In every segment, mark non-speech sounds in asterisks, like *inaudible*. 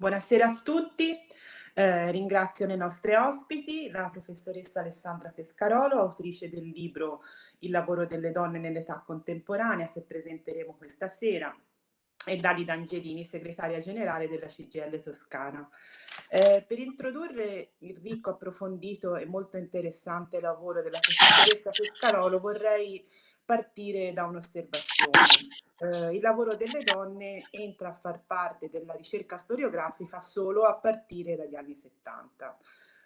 Buonasera a tutti, eh, ringrazio le nostre ospiti, la professoressa Alessandra Pescarolo, autrice del libro Il lavoro delle donne nell'età contemporanea che presenteremo questa sera, e Dalida Angelini, segretaria generale della CGL Toscana. Eh, per introdurre il ricco, approfondito e molto interessante lavoro della professoressa Pescarolo vorrei partire da un'osservazione. Eh, il lavoro delle donne entra a far parte della ricerca storiografica solo a partire dagli anni 70.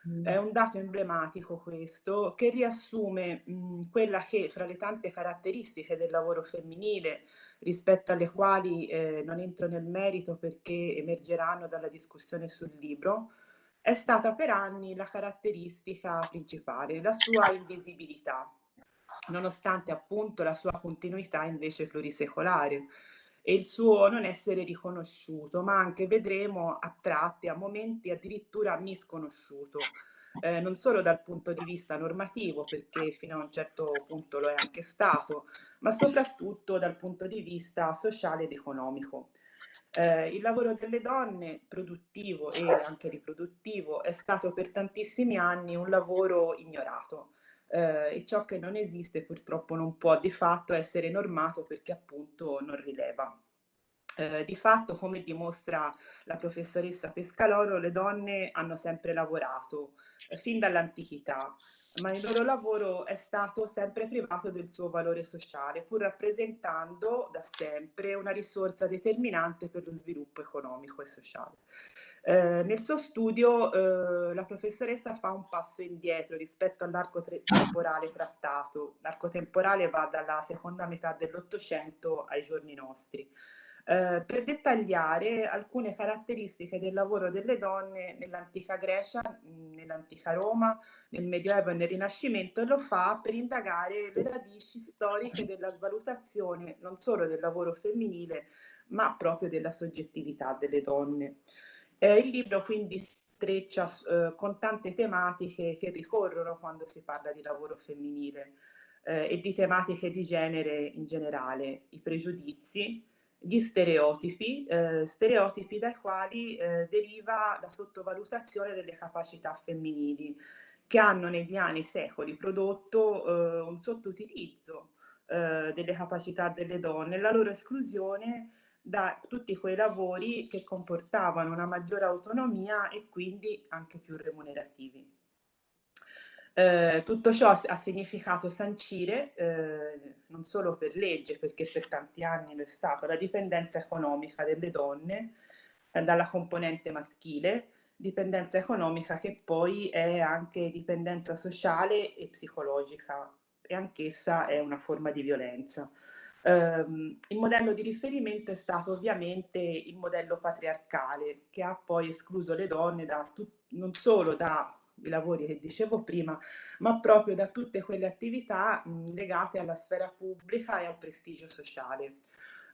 Mm. È un dato emblematico questo che riassume mh, quella che fra le tante caratteristiche del lavoro femminile rispetto alle quali eh, non entro nel merito perché emergeranno dalla discussione sul libro, è stata per anni la caratteristica principale, la sua invisibilità nonostante appunto la sua continuità invece plurisecolare e il suo non essere riconosciuto, ma anche vedremo a tratti, a momenti addirittura misconosciuto, eh, non solo dal punto di vista normativo, perché fino a un certo punto lo è anche stato, ma soprattutto dal punto di vista sociale ed economico. Eh, il lavoro delle donne, produttivo e anche riproduttivo, è stato per tantissimi anni un lavoro ignorato eh, e ciò che non esiste purtroppo non può di fatto essere normato perché appunto non rileva. Eh, di fatto, come dimostra la professoressa Pescaloro, le donne hanno sempre lavorato, eh, fin dall'antichità, ma il loro lavoro è stato sempre privato del suo valore sociale, pur rappresentando da sempre una risorsa determinante per lo sviluppo economico e sociale. Eh, nel suo studio eh, la professoressa fa un passo indietro rispetto all'arco temporale trattato. L'arco temporale va dalla seconda metà dell'Ottocento ai giorni nostri. Eh, per dettagliare alcune caratteristiche del lavoro delle donne nell'antica Grecia, nell'antica Roma, nel Medioevo e nel Rinascimento e lo fa per indagare le radici storiche della svalutazione non solo del lavoro femminile ma proprio della soggettività delle donne. Eh, il libro quindi streccia eh, con tante tematiche che ricorrono quando si parla di lavoro femminile eh, e di tematiche di genere in generale, i pregiudizi, gli stereotipi, eh, stereotipi dai quali eh, deriva la sottovalutazione delle capacità femminili che hanno negli anni secoli prodotto eh, un sottoutilizzo delle capacità delle donne, la loro esclusione da tutti quei lavori che comportavano una maggiore autonomia e quindi anche più remunerativi. Eh, tutto ciò ha significato sancire, eh, non solo per legge, perché per tanti anni lo è stato, la dipendenza economica delle donne eh, dalla componente maschile, dipendenza economica che poi è anche dipendenza sociale e psicologica e anch'essa è una forma di violenza. Um, il modello di riferimento è stato ovviamente il modello patriarcale che ha poi escluso le donne da non solo dai lavori che dicevo prima, ma proprio da tutte quelle attività mh, legate alla sfera pubblica e al prestigio sociale.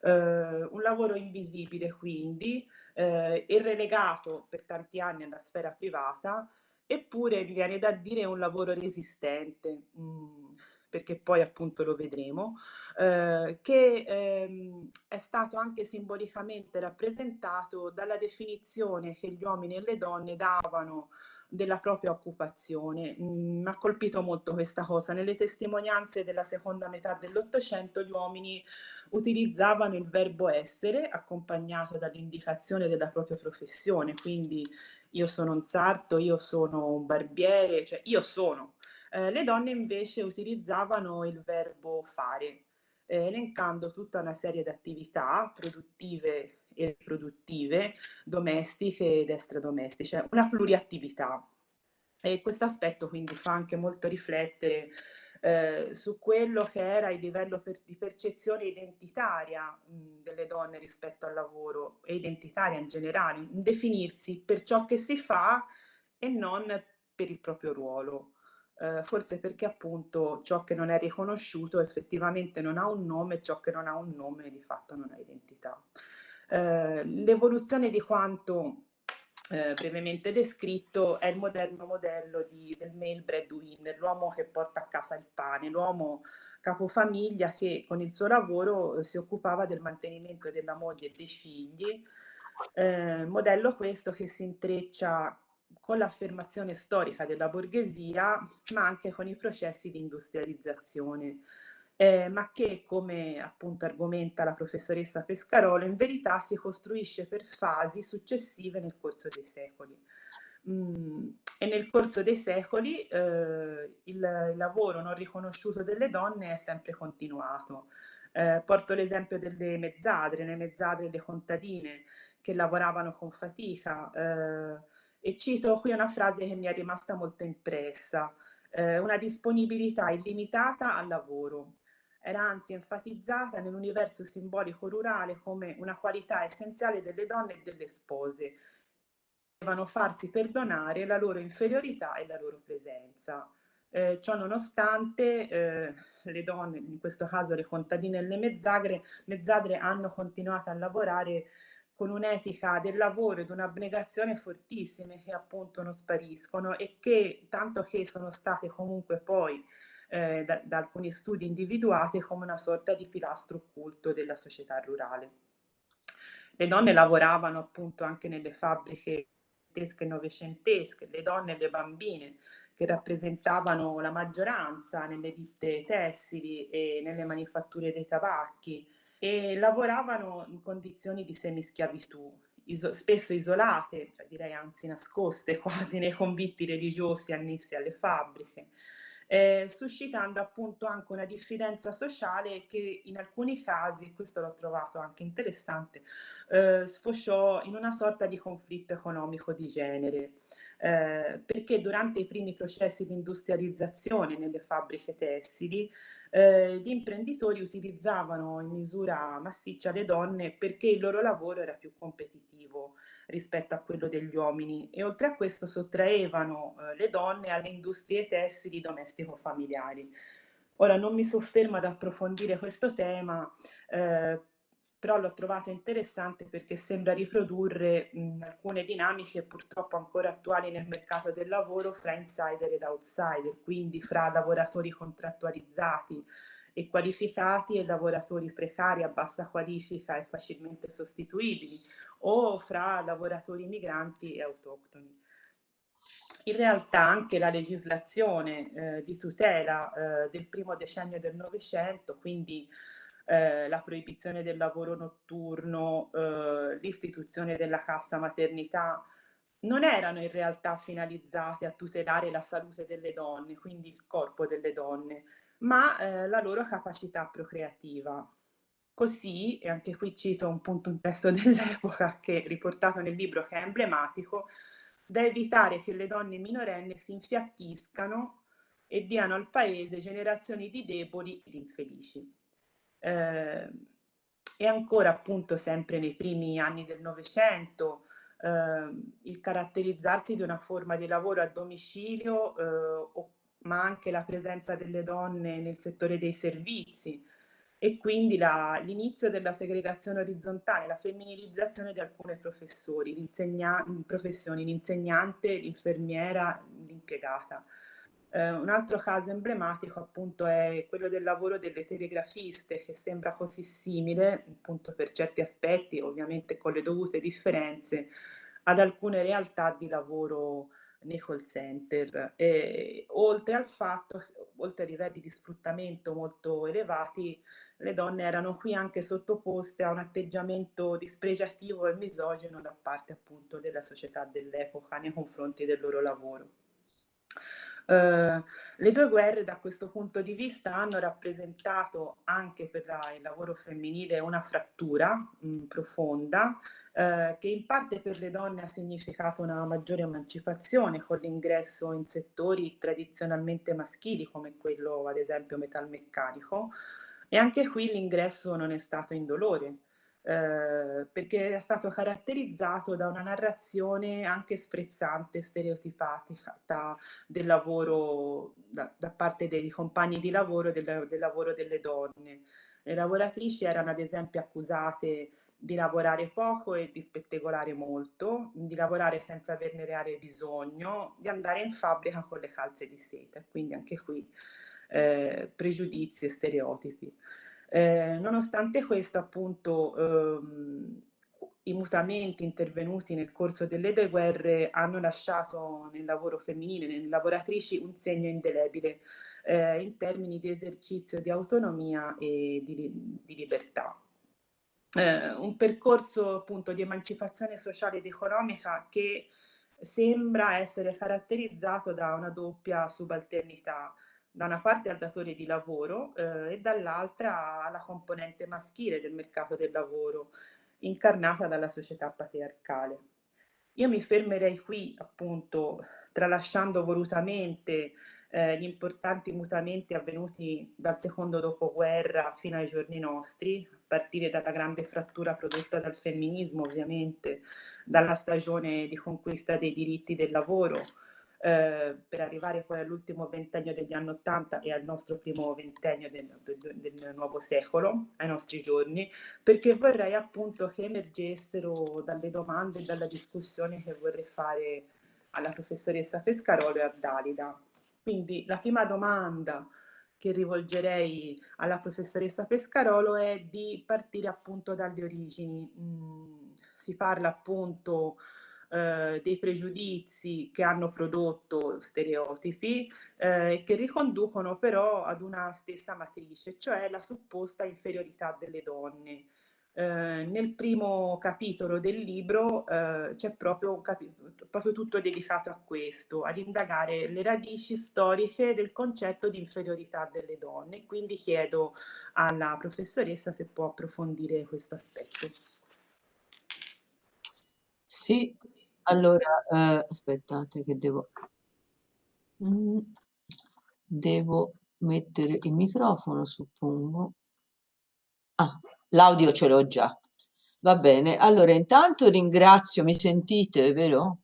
Uh, un lavoro invisibile quindi uh, e relegato per tanti anni alla sfera privata, eppure mi viene da dire un lavoro resistente. Mh, perché poi appunto lo vedremo, eh, che ehm, è stato anche simbolicamente rappresentato dalla definizione che gli uomini e le donne davano della propria occupazione. Mi ha colpito molto questa cosa. Nelle testimonianze della seconda metà dell'Ottocento gli uomini utilizzavano il verbo essere accompagnato dall'indicazione della propria professione, quindi io sono un sarto, io sono un barbiere, cioè io sono, eh, le donne invece utilizzavano il verbo fare, eh, elencando tutta una serie di attività produttive e riproduttive, domestiche ed extradomestiche, una pluriattività. E questo aspetto quindi fa anche molto riflettere eh, su quello che era il livello per, di percezione identitaria mh, delle donne rispetto al lavoro e identitaria in generale, in definirsi per ciò che si fa e non per il proprio ruolo eh, forse perché appunto ciò che non è riconosciuto effettivamente non ha un nome, ciò che non ha un nome di fatto non ha identità. Eh, l'evoluzione di quanto eh, brevemente descritto è il moderno modello di, del male breadwinner, l'uomo che porta a casa il pane, l'uomo capofamiglia che con il suo lavoro si occupava del mantenimento della moglie e dei figli, Eh, modello questo che si intreccia con l'affermazione storica della borghesia, ma anche con i processi di industrializzazione, eh, ma che, come appunto argomenta la professoressa Pescarolo, in verità si costruisce per fasi successive nel corso dei secoli. Mm, e nel corso dei secoli eh, il, lavoro non riconosciuto delle donne è sempre continuato. Eh, porto l'esempio delle mezzadre, le mezzadre e le contadine che lavoravano con fatica, eh, e cito qui una frase che mi è rimasta molto impressa, eh, una disponibilità illimitata al lavoro. Era anzi enfatizzata nell'universo simbolico rurale come una qualità essenziale delle donne e delle spose. Devono farsi perdonare la loro inferiorità e la loro presenza. Eh, ciò nonostante eh, le donne, in questo caso le contadine e le mezzadre, mezzadre hanno continuato a lavorare con un'etica del lavoro ed un'abnegazione fortissime che appunto non spariscono e che tanto che sono state comunque poi eh, da, da, alcuni studi individuate come una sorta di pilastro occulto della società rurale. Le donne lavoravano appunto anche nelle fabbriche e novecentesche, le donne e le bambine che rappresentavano la maggioranza nelle ditte tessili e nelle manifatture dei tabacchi, e lavoravano in condizioni di semischiavitù, iso- spesso isolate, cioè direi anzi nascoste *laughs* quasi nei convitti religiosi annessi alle fabbriche, eh, suscitando appunto anche una diffidenza sociale che in alcuni casi, questo l'ho trovato anche interessante, eh, sfociò in una sorta di conflitto economico di genere. Eh, perché durante i primi processi di industrializzazione nelle fabbriche tessili eh, gli imprenditori utilizzavano in misura massiccia le donne perché il loro lavoro era più competitivo rispetto a quello degli uomini e oltre a questo sottraevano eh, le donne alle industrie tessili domestico-familiari. Ora non mi soffermo ad approfondire questo tema, eh, però l'ho trovato interessante perché sembra riprodurre mh, alcune dinamiche purtroppo ancora attuali nel mercato del lavoro fra insider ed outsider, quindi fra lavoratori contrattualizzati e qualificati e lavoratori precari a bassa qualifica e facilmente sostituibili o fra lavoratori migranti e autoctoni. In realtà anche la legislazione eh, di tutela eh, del primo decennio del Novecento, quindi eh, la proibizione del lavoro notturno, eh, l'istituzione della cassa maternità, non erano in realtà finalizzate a tutelare la salute delle donne, quindi il corpo delle donne, ma eh, la loro capacità procreativa. Così, e anche qui cito un punto un testo *laughs* dell'epoca che riportato nel libro che è emblematico, da evitare che le donne minorenni si infiacchiscano e diano al paese generazioni di deboli ed infelici. Eh, e ancora appunto sempre nei primi anni del Novecento eh, il caratterizzarsi di una forma di lavoro a domicilio, eh, o, ma anche la presenza delle donne nel settore dei servizi e quindi l'inizio della segregazione orizzontale, la femminilizzazione di alcune professioni, l'insegnante, l'infermiera, l'impiegata. Eh, un altro caso emblematico appunto è quello del lavoro delle telegrafiste che sembra così simile, appunto per certi aspetti, ovviamente con le dovute differenze, ad alcune realtà di lavoro nei call center. E, oltre al fatto, oltre ai livelli di sfruttamento molto elevati, le donne erano qui anche sottoposte a un atteggiamento dispregiativo e misogeno da parte appunto della società dell'epoca nei confronti del loro lavoro. Uh, le due guerre da questo punto di vista hanno rappresentato anche per la, il lavoro femminile una frattura mh, mm, profonda uh, che in parte per le donne ha significato una maggiore emancipazione con l'ingresso in settori tradizionalmente maschili come quello ad esempio metalmeccanico. E anche qui l'ingresso non è stato indolore eh, perché è stato caratterizzato da una narrazione anche sprezzante, stereotipata del lavoro da, da parte dei compagni di lavoro, del, del lavoro delle donne. Le lavoratrici erano ad esempio accusate di lavorare poco e di spettegolare molto, di lavorare senza averne reale bisogno, di andare in fabbrica con le calze di seta, quindi anche qui eh, pregiudizi e stereotipi. Eh, nonostante questo, appunto, ehm, i mutamenti intervenuti nel corso delle due guerre hanno lasciato nel lavoro femminile, nelle lavoratrici, un segno indelebile eh, in termini di esercizio di autonomia e di, di libertà. Eh, un percorso appunto di emancipazione sociale ed economica che sembra essere caratterizzato da una doppia subalternità, da una parte al datore di lavoro eh, e dall'altra alla componente maschile del mercato del lavoro, incarnata dalla società patriarcale. Io mi fermerei qui, appunto, tralasciando volutamente eh, gli importanti mutamenti avvenuti dal secondo dopoguerra fino ai giorni nostri, a partire dalla grande frattura prodotta dal femminismo, ovviamente, dalla stagione di conquista dei diritti del lavoro, eh, per arrivare poi all'ultimo ventennio degli anni Ottanta e al nostro primo ventennio del, del, del, nuovo secolo, ai nostri giorni, perché vorrei appunto che emergessero dalle domande e dalla discussione che vorrei fare alla professoressa Pescarolo e a Dalida. Quindi la prima domanda che rivolgerei alla professoressa Pescarolo è di partire appunto dalle origini. Mm, si parla appunto eh, dei pregiudizi che hanno prodotto stereotipi eh, che riconducono però ad una stessa matrice, cioè la supposta inferiorità delle donne. Eh, nel primo capitolo del libro eh, c'è proprio, proprio, tutto dedicato a questo, ad indagare le radici storiche del concetto di inferiorità delle donne. Quindi chiedo alla professoressa se può approfondire questo aspetto. Sì, allora, eh, aspettate che devo... Mm, devo mettere il microfono, suppongo. Ah, l'audio ce l'ho già. Va bene, allora intanto ringrazio, mi sentite, vero?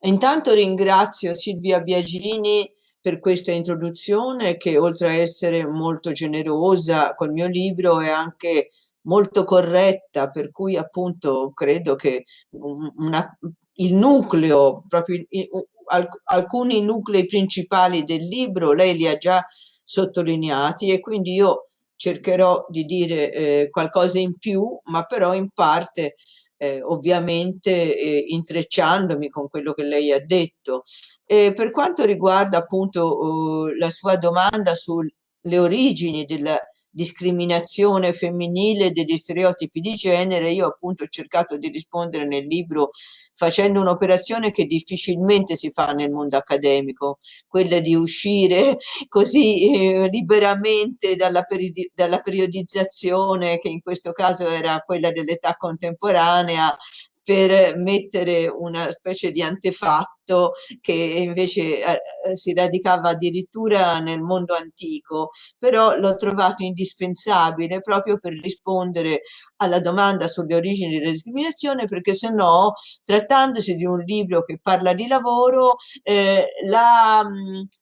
Intanto ringrazio Silvia Biagini per questa introduzione che oltre a essere molto generosa col mio libro è anche molto corretta, per cui appunto credo che una, il nucleo, proprio alcuni nuclei principali del libro, lei li ha già sottolineati e quindi io cercherò di dire eh, qualcosa in più, ma però in parte eh, ovviamente eh, intrecciandomi con quello che lei ha detto. E per quanto riguarda appunto eh, la sua domanda sulle origini della discriminazione femminile degli stereotipi di genere, io appunto ho cercato di rispondere nel libro facendo un'operazione che difficilmente si fa nel mondo accademico, quella di uscire *laughs* così eh, liberamente dalla, periodi dalla periodizzazione, che in questo caso era quella dell'età contemporanea, per mettere una specie di antefatto che invece eh, eh, si radicava addirittura nel mondo antico, però l'ho trovato indispensabile proprio per rispondere alla domanda sulle origini della discriminazione, perché se no, trattandosi di un libro che parla di lavoro, eh,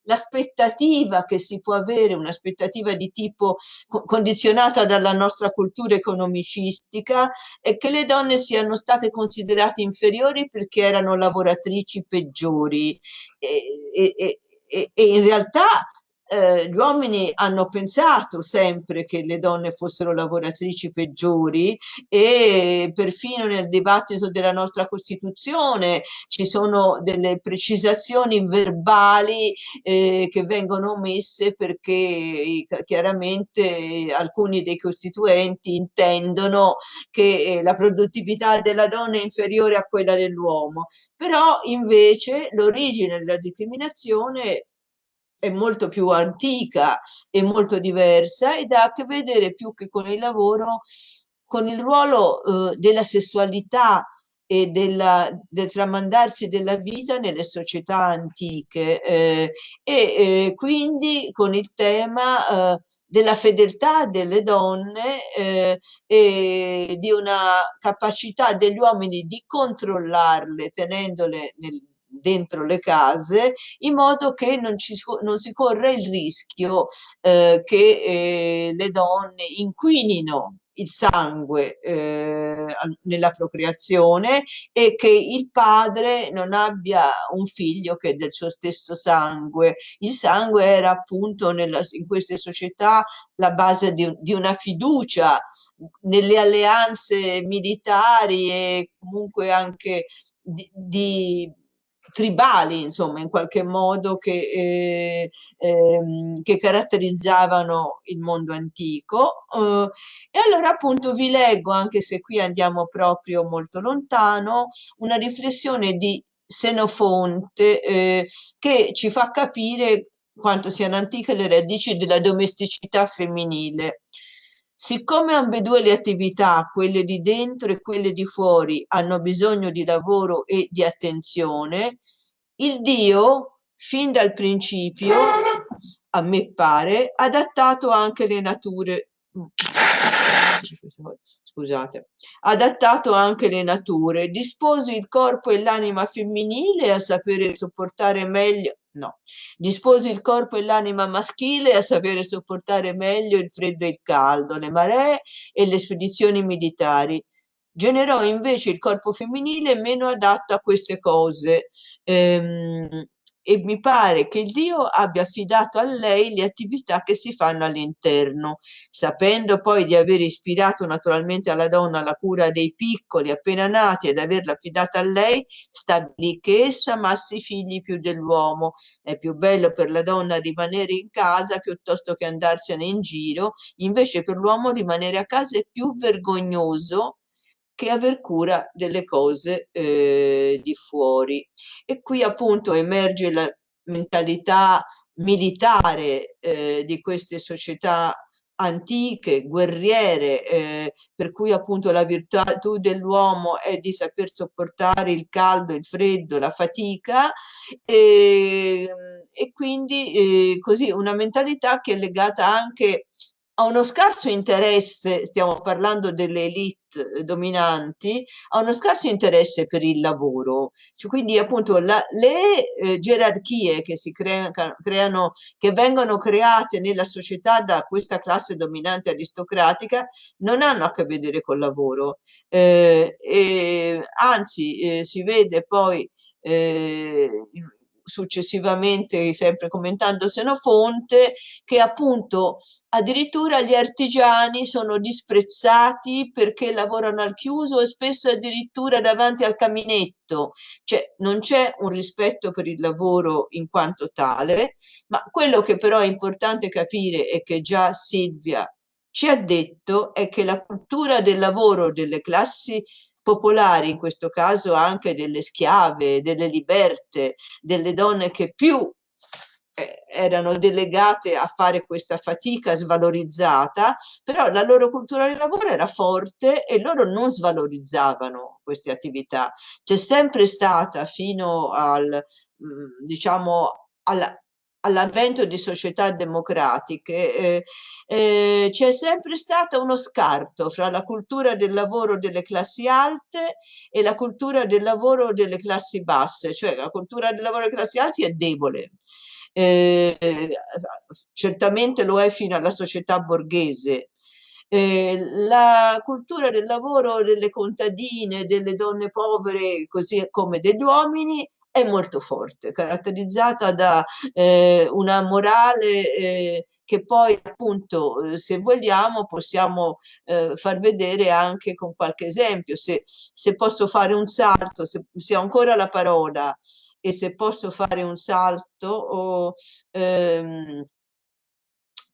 l'aspettativa la, che si può avere, un'aspettativa di tipo co condizionata dalla nostra cultura economicistica, è che le donne siano state considerate inferiori perché erano lavoratrici peggiori. e, e, e, e in realtà eh, gli uomini hanno pensato sempre che le donne fossero lavoratrici peggiori e perfino nel dibattito della nostra Costituzione ci sono delle precisazioni verbali eh, che vengono omesse perché chiaramente alcuni dei costituenti intendono che eh, la produttività della donna è inferiore a quella dell'uomo, però invece l'origine della discriminazione è molto più antica e molto diversa ed ha a che vedere più che con il lavoro, con il ruolo eh, della sessualità e della, del tramandarsi della vita nelle società antiche eh, e eh, quindi con il tema eh, della fedeltà delle donne eh, e di una capacità degli uomini di controllarle tenendole nel, dentro le case in modo che non, ci, non si corra il rischio eh, che eh, le donne inquinino il sangue eh, nella procreazione e che il padre non abbia un figlio che è del suo stesso sangue. Il sangue era appunto nella, in queste società la base di, di una fiducia nelle alleanze militari e comunque anche di, di tribali, insomma, in qualche modo che, eh, ehm, che caratterizzavano il mondo antico. Eh, e allora appunto vi leggo, anche se qui andiamo proprio molto lontano, una riflessione di Senofonte eh, che ci fa capire quanto siano antiche le radici della domesticità femminile. Siccome ambedue le attività, quelle di dentro e quelle di fuori, hanno bisogno di lavoro e di attenzione, il Dio, fin dal principio, a me pare, ha adattato anche le nature scusate, adattato anche le nature, dispose il corpo e l'anima femminile a sapere sopportare meglio No, dispose il corpo e l'anima maschile a sapere sopportare meglio il freddo e il caldo, le maree e le spedizioni militari. Generò invece il corpo femminile meno adatto a queste cose. Ehm, e mi pare che Dio abbia affidato a lei le attività che si fanno all'interno, sapendo poi di aver ispirato naturalmente alla donna la cura dei piccoli appena nati ed averla affidata a lei, stabilì che essa amassi figli più dell'uomo. È più bello per la donna rimanere in casa piuttosto che andarsene in giro, invece per l'uomo rimanere a casa è più vergognoso che aver cura delle cose eh, di fuori. E qui appunto emerge la mentalità militare eh, di queste società antiche, guerriere, eh, per cui appunto la virtù dell'uomo è di saper sopportare il caldo, il freddo, la fatica e, e quindi eh, così una mentalità che è legata anche ha uno scarso interesse, stiamo parlando delle elite eh, dominanti, ha uno scarso interesse per il lavoro. Cioè, quindi appunto la, le eh, gerarchie che si crea, creano, che vengono create nella società da questa classe dominante aristocratica non hanno a che vedere col lavoro. Eh, e, anzi, eh, si vede poi eh, successivamente, sempre commentando Senofonte, che appunto addirittura gli artigiani sono disprezzati perché lavorano al chiuso e spesso addirittura davanti al caminetto, cioè non c'è un rispetto per il lavoro in quanto tale, ma quello che però è importante capire e che già Silvia ci ha detto è che la cultura del lavoro delle classi popolari, in questo caso anche delle schiave, delle liberte, delle donne che più eh, erano delegate a fare questa fatica svalorizzata, però la loro cultura del lavoro era forte e loro non svalorizzavano queste attività. C'è sempre stata fino al, mm, diciamo, alla, all'avvento di società democratiche eh, eh, c'è sempre stato uno scarto fra la cultura del lavoro delle classi alte e la cultura del lavoro delle classi basse, cioè la cultura del lavoro delle classi alte è debole. Eh, certamente lo è fino alla società borghese, eh, la cultura del lavoro delle contadine, delle donne povere, così come degli uomini, è molto forte, caratterizzata da eh, una morale eh, che poi appunto eh, se vogliamo possiamo eh, far vedere anche con qualche esempio. Se, se posso fare un salto se, se, ho ancora la parola e se posso fare un salto o, ehm,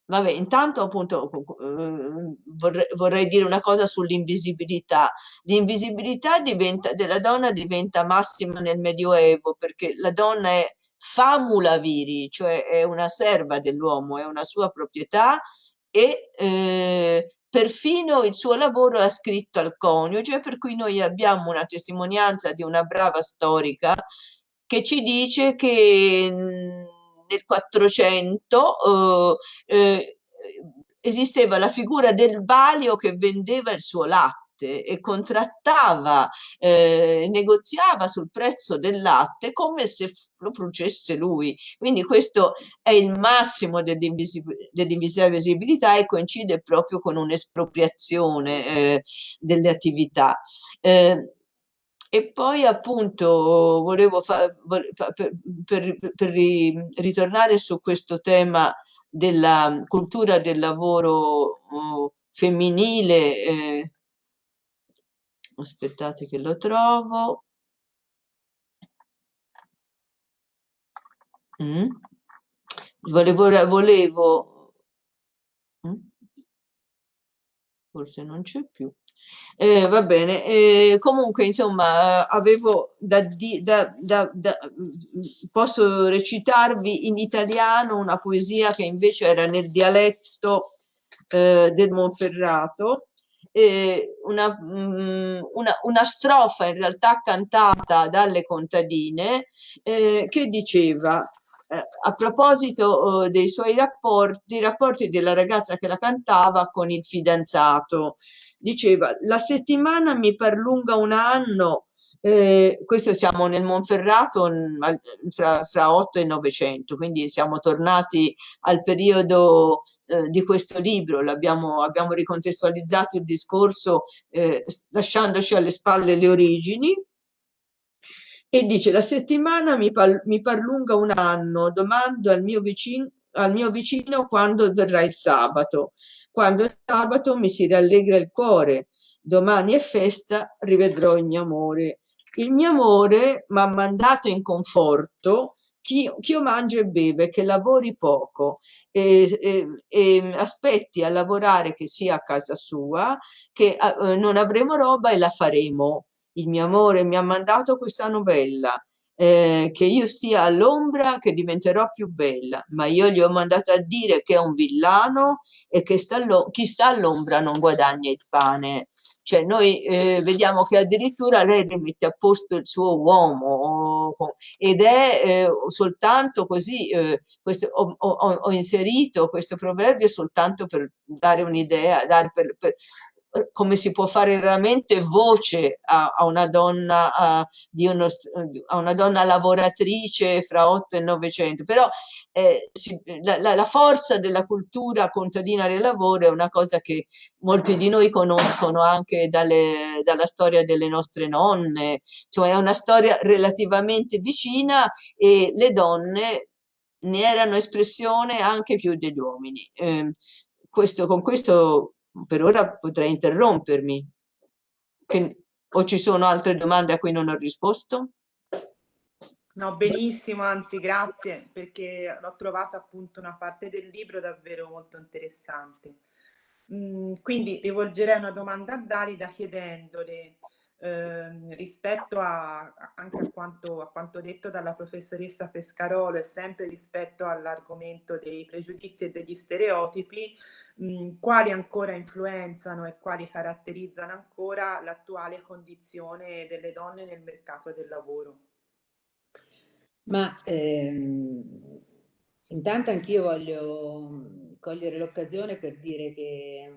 Vabbè, intanto appunto eh, vorrei, vorrei dire una cosa sull'invisibilità. L'invisibilità della donna diventa massima nel Medioevo perché la donna è famula viri, cioè è una serva dell'uomo, è una sua proprietà e eh, perfino il suo lavoro è scritto al coniuge, per cui noi abbiamo una testimonianza di una brava storica che ci dice che nel 400 eh, eh, esisteva la figura del valio che vendeva il suo latte latte e contrattava, eh, negoziava sul prezzo del latte come se lo producesse lui. Quindi questo è il massimo dell'invisibilità e coincide proprio con un'espropriazione eh, delle attività. Eh, e poi appunto volevo fa, per, per, per, ritornare su questo tema della cultura del lavoro oh, femminile, eh, aspettate che lo trovo. Mm. Volevo, volevo mm. forse non c'è più. Eh, va bene, eh, comunque insomma avevo da, da, da, da, posso recitarvi in italiano una poesia che invece era nel dialetto eh, del Monferrato, una, mm, una, una, strofa in realtà cantata dalle contadine eh, che diceva eh, a proposito oh, dei suoi rapporti, i rapporti della ragazza che la cantava con il fidanzato diceva la settimana mi perlunga un anno, eh, questo siamo nel Monferrato fra, fra 8 e 900, quindi siamo tornati al periodo eh, di questo libro, abbiamo ricontestualizzato il discorso eh, lasciandoci alle spalle le origini, e dice la settimana mi, par mi parlunga un anno, domando al mio, vicino, al mio vicino quando verrà il sabato. Quando è sabato mi si rallegra il cuore, domani è festa, rivedrò il mio amore. Il mio amore mi ha mandato in conforto chi, chi io mangia e beve, che lavori poco e, e, e, aspetti a lavorare che sia a casa sua, che eh, non avremo roba e la faremo. Il mio amore mi ha mandato questa novella eh, che io stia all'ombra che diventerò più bella, ma io gli ho mandato a dire che è un villano e che sta chi sta all'ombra non guadagna il pane. Cioè noi eh, vediamo che addirittura lei rimette a posto il suo uomo ed è eh, soltanto così, eh, questo, ho, ho, ho, inserito questo proverbio soltanto per dare un'idea, per, per, come si può fare veramente voce a, a una donna a, uno, a, una donna lavoratrice fra 8 e 900 però eh, si, la, la, la, forza della cultura contadina del lavoro è una cosa che molti di noi conoscono anche dalle, dalla storia delle nostre nonne. Cioè è una storia relativamente vicina e le donne ne erano espressione anche più degli uomini. Eh, questo, con questo per ora potrei interrompermi. Che, o ci sono altre domande a cui non ho risposto? No, benissimo, anzi grazie, perché l'ho trovata appunto una parte del libro davvero molto interessante. Mm, quindi rivolgerei una domanda a Dalida chiedendole eh, rispetto a, anche a quanto, a quanto, detto dalla professoressa Pescarolo e sempre rispetto all'argomento dei pregiudizi e degli stereotipi, mh, quali ancora influenzano e quali caratterizzano ancora l'attuale condizione delle donne nel mercato del lavoro. Ma ehm, intanto anch'io voglio cogliere l'occasione per dire che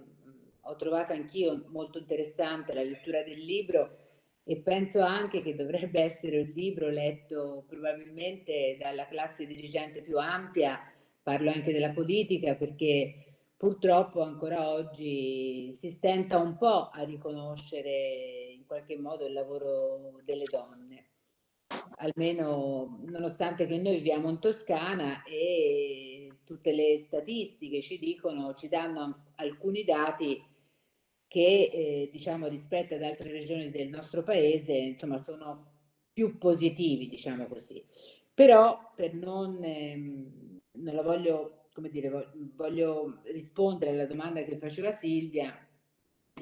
ho trovato anch'io molto interessante la lettura del libro e penso anche che dovrebbe essere un libro letto probabilmente dalla classe dirigente più ampia, parlo anche della politica perché purtroppo ancora oggi si stenta un po' a riconoscere in qualche modo il lavoro delle donne almeno nonostante che noi viviamo in Toscana e tutte le statistiche ci dicono, ci danno alcuni dati che eh, diciamo rispetto ad altre regioni del nostro paese insomma sono più positivi diciamo così. Però per non ehm, non la voglio come dire voglio rispondere alla domanda che faceva Silvia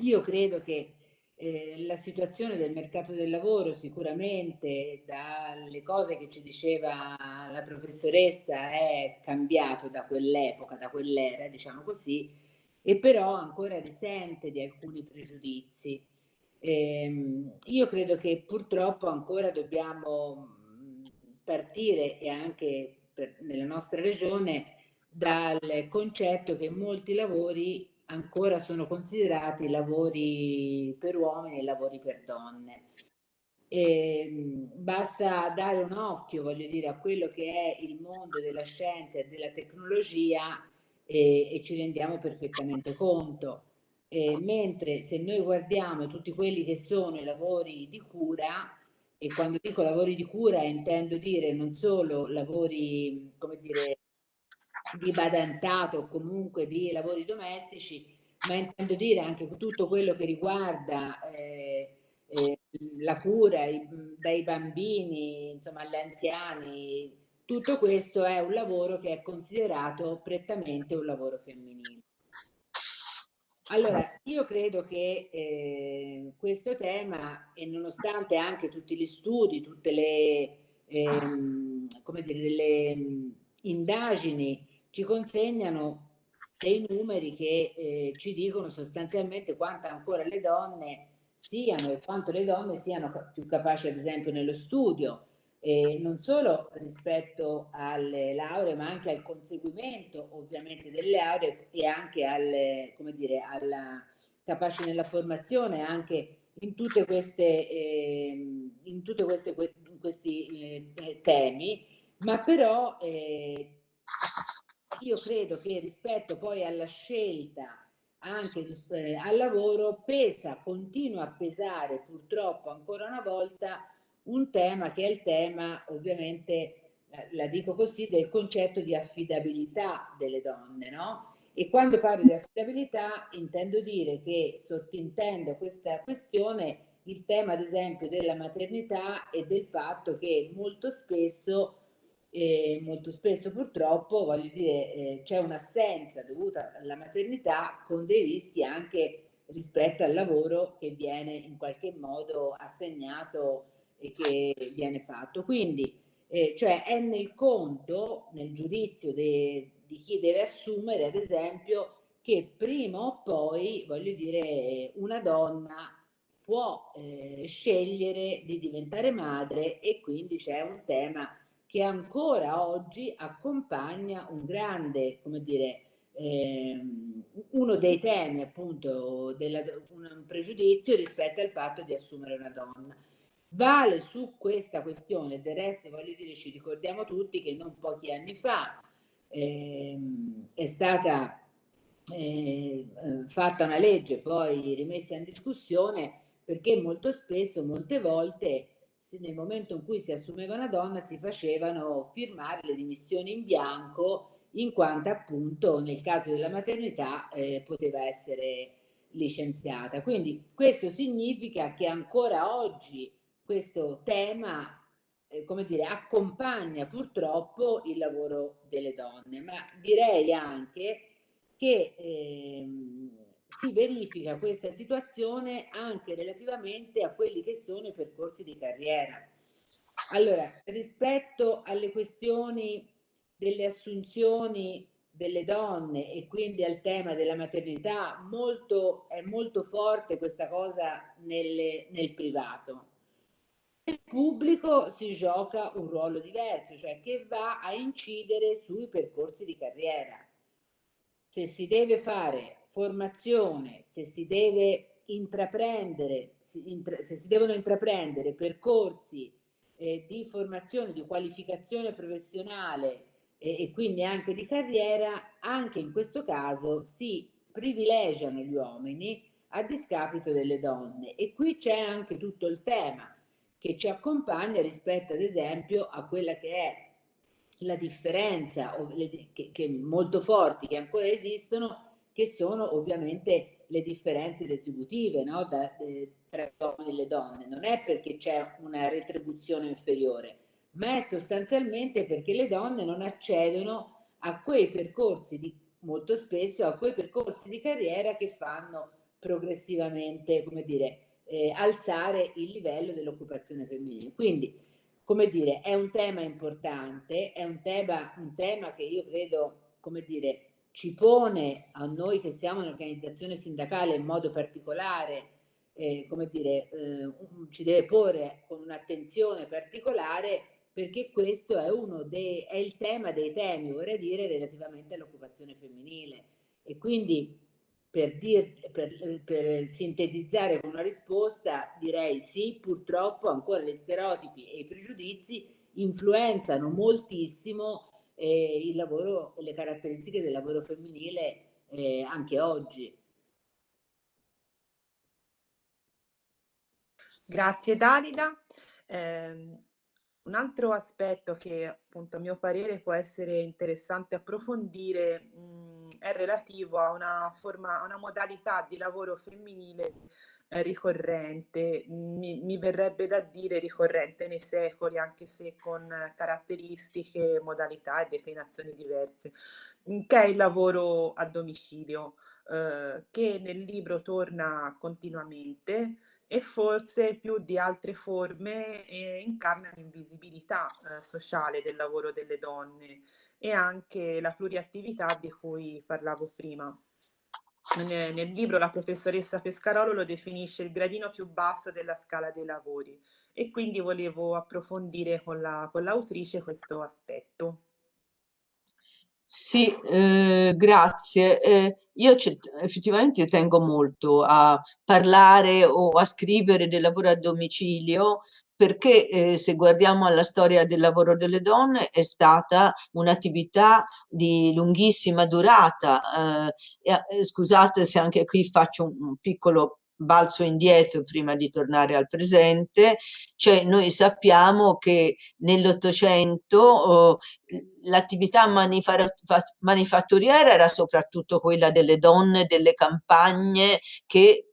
io credo che eh, la situazione del mercato del lavoro sicuramente dalle cose che ci diceva la professoressa è cambiato da quell'epoca, da quell'era, diciamo così, e però ancora risente di alcuni pregiudizi. Eh, io credo che purtroppo ancora dobbiamo partire e anche per, nella nostra regione dal concetto che molti lavori ancora sono considerati lavori per uomini e lavori per donne. E, ehm, basta dare un occhio, voglio dire, a quello che è il mondo della scienza e della tecnologia e, e ci rendiamo perfettamente conto. E, mentre se noi guardiamo tutti quelli che sono i lavori di cura, e quando dico lavori di cura intendo dire non solo lavori, come dire, di badantato o comunque di lavori domestici, ma intendo dire anche tutto quello che riguarda eh, eh, la cura i, dai bambini, insomma, agli anziani, tutto questo è un lavoro che è considerato prettamente un lavoro femminile. Allora, io credo che eh, questo tema, e nonostante anche tutti gli studi, tutte le, ehm, dire, delle indagini ci consegnano dei numeri che eh, ci dicono sostanzialmente quanto ancora le donne siano e quanto le donne siano più capaci, ad esempio, nello studio, eh, non solo rispetto alle lauree, ma anche al conseguimento ovviamente delle lauree e anche al, come dire, alla capaci nella formazione, anche in tutte queste, eh, in tutte queste in questi eh, temi, ma però eh, io credo che rispetto poi alla scelta anche eh, al lavoro pesa, continua a pesare purtroppo ancora una volta un tema che è il tema ovviamente, eh, la dico così, del concetto di affidabilità delle donne, no? E quando parlo di affidabilità intendo dire che sottintendo questa questione il tema ad esempio della maternità e del fatto che molto spesso e molto spesso purtroppo voglio dire eh, c'è un'assenza dovuta alla maternità con dei rischi anche rispetto al lavoro che viene in qualche modo assegnato che viene fatto. Quindi eh, cioè è nel conto, nel giudizio de, di chi deve assumere, ad esempio, che prima o poi, voglio dire, una donna può eh, scegliere di diventare madre e quindi c'è un tema che ancora oggi accompagna un grande, come dire, eh, uno dei temi appunto della, un pregiudizio rispetto al fatto di assumere una donna. Vale su questa questione, del resto voglio dire, ci ricordiamo tutti che non pochi anni fa eh, è stata eh, fatta una legge poi rimessa in discussione perché molto spesso, molte volte, nel momento in cui si assumeva una donna si facevano firmare le dimissioni in bianco in quanto appunto nel caso della maternità eh, poteva essere licenziata. Quindi questo significa che ancora oggi questo tema, eh, come dire, accompagna purtroppo il lavoro delle donne, ma direi anche che eh, si verifica questa situazione anche relativamente a quelli che sono i percorsi di carriera. Allora, rispetto alle questioni delle assunzioni delle donne e quindi al tema della maternità, molto, è molto forte questa cosa nelle, nel privato. Nel pubblico si gioca un ruolo diverso, cioè che va a incidere sui percorsi di carriera. Se si deve fare formazione, se si deve intraprendere, se si devono intraprendere percorsi eh, di formazione, di qualificazione professionale e, e quindi anche di carriera, anche in questo caso si privilegiano gli uomini a discapito delle donne. E qui c'è anche tutto il tema che ci accompagna rispetto ad esempio a quella che è la differenza che, molto forti che ancora esistono che sono ovviamente le differenze retributive no? da, eh, tra gli uomini e le donne. Non è perché c'è una retribuzione inferiore, ma è sostanzialmente perché le donne non accedono a quei percorsi di, molto spesso a quei percorsi di carriera che fanno progressivamente, come dire, eh, alzare il livello dell'occupazione femminile. Quindi, come dire, è un tema importante, è un tema, un tema che io credo, come dire, ci pone a noi che siamo un'organizzazione sindacale in modo particolare, eh, come dire, eh, ci deve porre con un'attenzione particolare perché questo è, uno dei, è il tema dei temi, vorrei dire, relativamente all'occupazione femminile. E quindi per, dir, per, per, sintetizzare con una risposta direi sì, purtroppo ancora gli stereotipi e i pregiudizi influenzano moltissimo eh, il lavoro, le caratteristiche del lavoro femminile eh, anche oggi. Grazie Dalida. Eh, un altro aspetto che appunto a mio parere può essere interessante approfondire mh, mm, è relativo a una, forma, a una modalità di lavoro femminile eh, ricorrente, mi, mi, verrebbe da dire ricorrente nei secoli, anche se con caratteristiche, modalità e declinazioni diverse, che è il lavoro a domicilio, eh, che nel libro torna continuamente e forse più di altre forme eh, incarna l'invisibilità eh, sociale del lavoro delle donne e anche la pluriattività di cui parlavo prima. Nel, nel libro la professoressa Pescarolo lo definisce il gradino più basso della scala dei lavori e quindi volevo approfondire con, la, l'autrice questo aspetto. Sì, eh, grazie. Eh, io effettivamente tengo molto a parlare o a scrivere del lavoro a domicilio perché eh, se guardiamo alla storia del lavoro delle donne è stata un'attività di lunghissima durata. Eh, eh, scusate se anche qui faccio un, un piccolo balzo indietro prima di tornare al presente, cioè noi sappiamo che nell'Ottocento oh, l'attività manifatturiera era soprattutto quella delle donne delle campagne che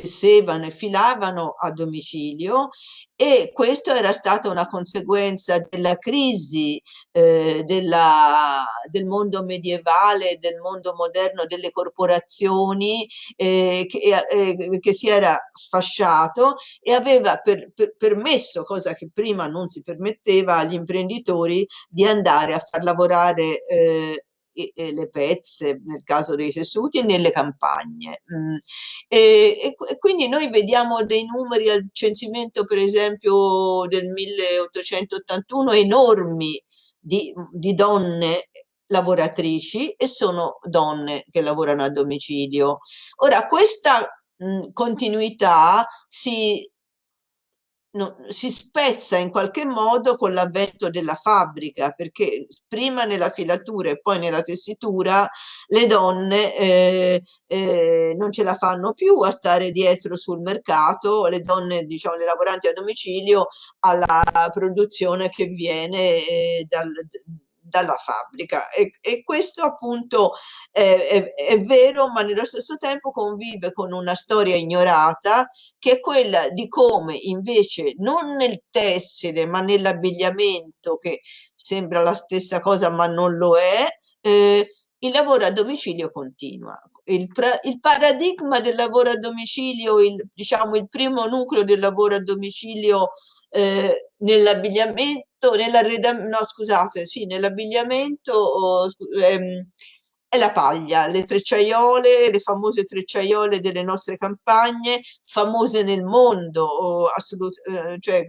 tessevano e filavano a domicilio e questo era stata una conseguenza della crisi eh, della, del mondo medievale, del mondo moderno, delle corporazioni eh, che, eh, che, si era sfasciato e aveva per, per, permesso, cosa che prima non si permetteva agli imprenditori, di andare a far lavorare eh, e, le pezze, nel caso dei tessuti, nelle campagne. Mm. E, e, quindi noi vediamo dei numeri al censimento, per esempio, del 1881 enormi di, di donne lavoratrici e sono donne che lavorano a domicilio. Ora, questa mm, continuità si no, si spezza in qualche modo con l'avvento della fabbrica, perché prima nella filatura e poi nella tessitura le donne eh, eh, non ce la fanno più a stare dietro sul mercato, le donne, diciamo, le lavoranti a domicilio alla produzione che viene eh, dal dalla fabbrica. E, e questo appunto è, è, è, vero ma nello stesso tempo convive con una storia ignorata che è quella di come invece non nel tessile ma nell'abbigliamento che sembra la stessa cosa ma non lo è eh, il lavoro a domicilio continua. Il, il, paradigma del lavoro a domicilio, il, diciamo il primo nucleo del lavoro a domicilio eh, nell'abbigliamento, nell'arredamento, no scusate, sì, nell'abbigliamento oh, ehm, è la paglia, le trecciaiole, le famose trecciaiole delle nostre campagne, famose nel mondo, assolut- eh, cioè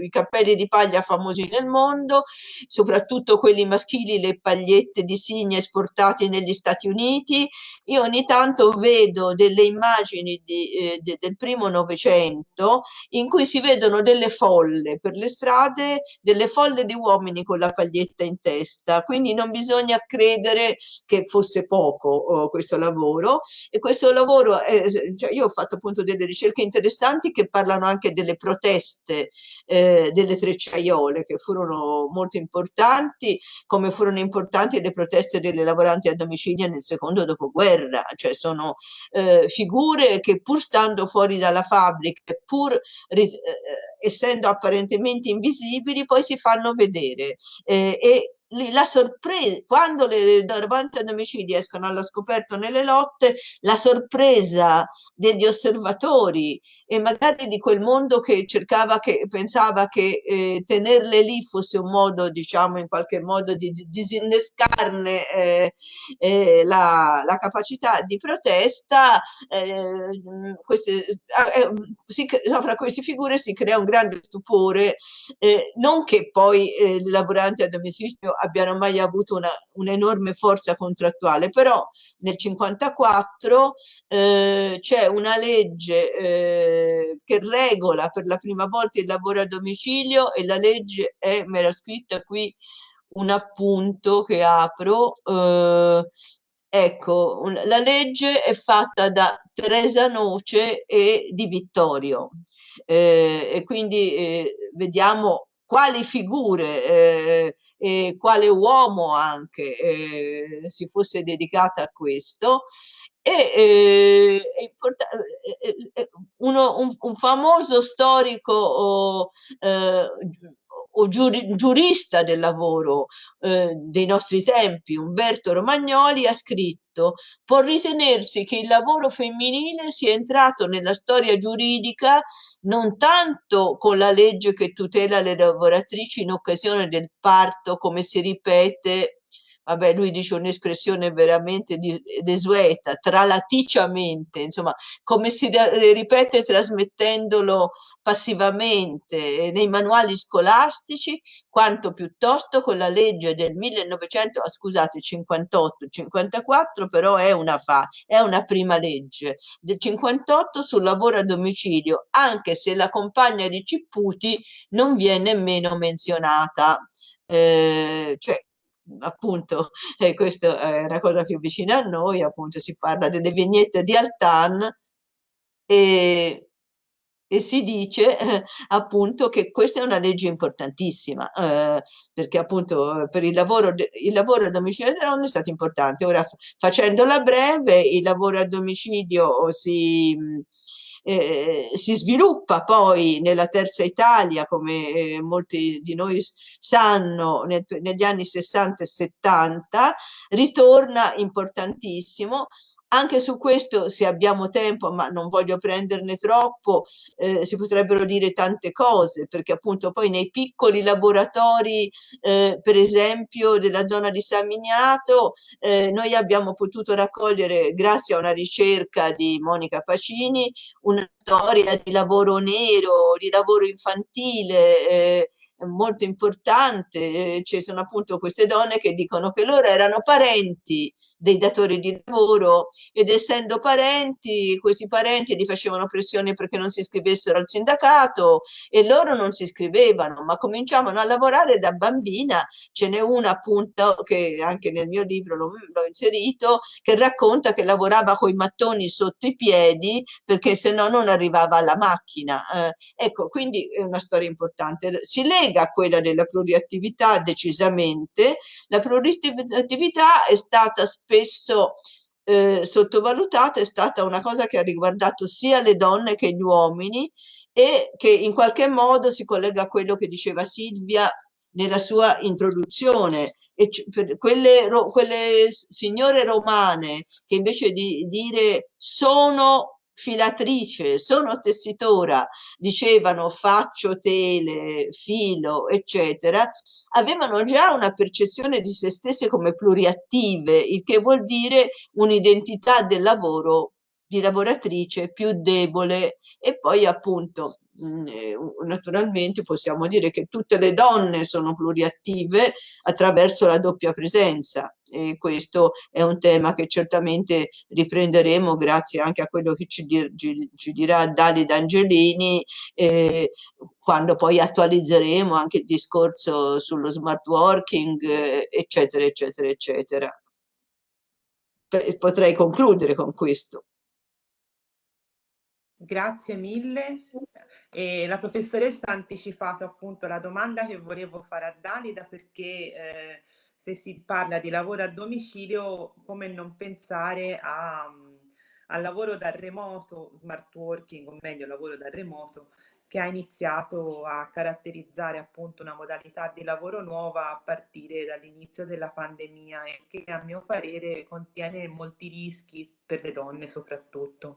i cappelli di paglia famosi nel mondo, soprattutto quelli maschili, le pagliette di signe esportate negli Stati Uniti. Io ogni tanto vedo delle immagini di, eh, de, del primo Novecento in cui si vedono delle folle per le strade, delle folle di uomini con la paglietta in testa, quindi non bisogna credere che fosse fosse poco oh, questo lavoro. E questo lavoro, è, cioè io ho fatto appunto delle ricerche interessanti che parlano anche delle proteste eh, delle trecciaiole che furono molto importanti, come furono importanti le proteste delle lavoranti a domicilio nel secondo dopoguerra, cioè sono eh, figure che pur stando fuori dalla fabbrica, pur eh, essendo apparentemente invisibili, poi si fanno vedere eh, e la sorpresa, quando le davanti ad omicidi escono alla scoperto nelle lotte, la sorpresa degli osservatori e magari di quel mondo che cercava, che pensava che eh, tenerle lì fosse un modo, diciamo, in qualche modo di, di disinnescarne eh, eh, la, la, capacità di protesta, eh, queste, eh, si, fra queste figure si crea un grande stupore, eh, non che poi i lavoranti a domicilio abbiano mai avuto un'enorme forza contrattuale, però nel 54 eh, c'è una legge eh, che regola per la prima volta il lavoro a domicilio e la legge è, me l'ha scritta qui un appunto che apro, eh, ecco, la legge è fatta da Teresa Noce e di Vittorio eh, e quindi eh, vediamo quali figure eh, e quale uomo anche eh, si fosse dedicata a questo. E eh, eh, uno, un, un, famoso storico oh, o giuri, giurista del lavoro eh, dei nostri tempi, Umberto Romagnoli, ha scritto può ritenersi che il lavoro femminile sia entrato nella storia giuridica non tanto con la legge che tutela le lavoratrici in occasione del parto, come si ripete vabbè lui dice un'espressione veramente desueta, tralaticiamente, insomma come si ripete trasmettendolo passivamente nei manuali scolastici, quanto piuttosto con la legge del 1900, ah, scusate, 58, 54 però è una, fa, è una prima legge, del 58 sul lavoro a domicilio, anche se la compagna di Cipputi non viene nemmeno menzionata. Eh, cioè appunto eh, questa è una cosa più vicina a noi, appunto si parla delle vignette di Altan e, e si dice eh, appunto che questa è una legge importantissima eh, perché appunto per il lavoro, il lavoro a domicilio delle donne è stato importante. Ora facendola breve, il lavoro a domicilio si eh, si sviluppa poi nella terza Italia, come eh, molti di noi sanno, nel, negli anni 60 e 70, ritorna importantissimo anche su questo, se abbiamo tempo, ma non voglio prenderne troppo, eh, si potrebbero dire tante cose, perché appunto poi nei piccoli laboratori, eh, per esempio della zona di San Miniato, eh, noi abbiamo potuto raccogliere, grazie a una ricerca di Monica Pacini, una storia di lavoro nero, di lavoro infantile, eh, molto importante, eh, ci sono appunto queste donne che dicono che loro erano parenti dei datori di lavoro ed essendo parenti, questi parenti gli facevano pressione perché non si iscrivessero al sindacato e loro non si iscrivevano, ma cominciavano a lavorare da bambina. Ce n'è una appunto che anche nel mio libro l'ho, inserito, che racconta che lavorava con i mattoni sotto i piedi perché se no non arrivava alla macchina. Eh, ecco, quindi è una storia importante. Si lega a quella della pluriattività decisamente. La pluriattività è stata spesso spesso eh, sottovalutata è stata una cosa che ha riguardato sia le donne che gli uomini e che in qualche modo si collega a quello che diceva Silvia nella sua introduzione. E quelle, quelle signore romane che invece di dire sono filatrice, sono tessitora, dicevano faccio tele, filo, eccetera, avevano già una percezione di se stesse come pluriattive, il che vuol dire un'identità del lavoro di lavoratrice più debole. E poi appunto mm, eh, naturalmente possiamo dire che tutte le donne sono pluriattive attraverso la doppia presenza. E questo è un tema che certamente riprenderemo grazie anche a quello che ci, dir, ci, ci dirà Dali D'Angelini eh, quando poi attualizzeremo anche il discorso sullo smart working eh, eccetera eccetera eccetera. Potrei concludere con questo Grazie mille. E la professoressa ha anticipato appunto la domanda che volevo fare a Dalida perché eh, se si parla di lavoro a domicilio, come non pensare a, al lavoro da remoto, smart working, o meglio lavoro da remoto, che ha iniziato a caratterizzare appunto una modalità di lavoro nuova a partire dall'inizio della pandemia e che a mio parere contiene molti rischi per le donne soprattutto.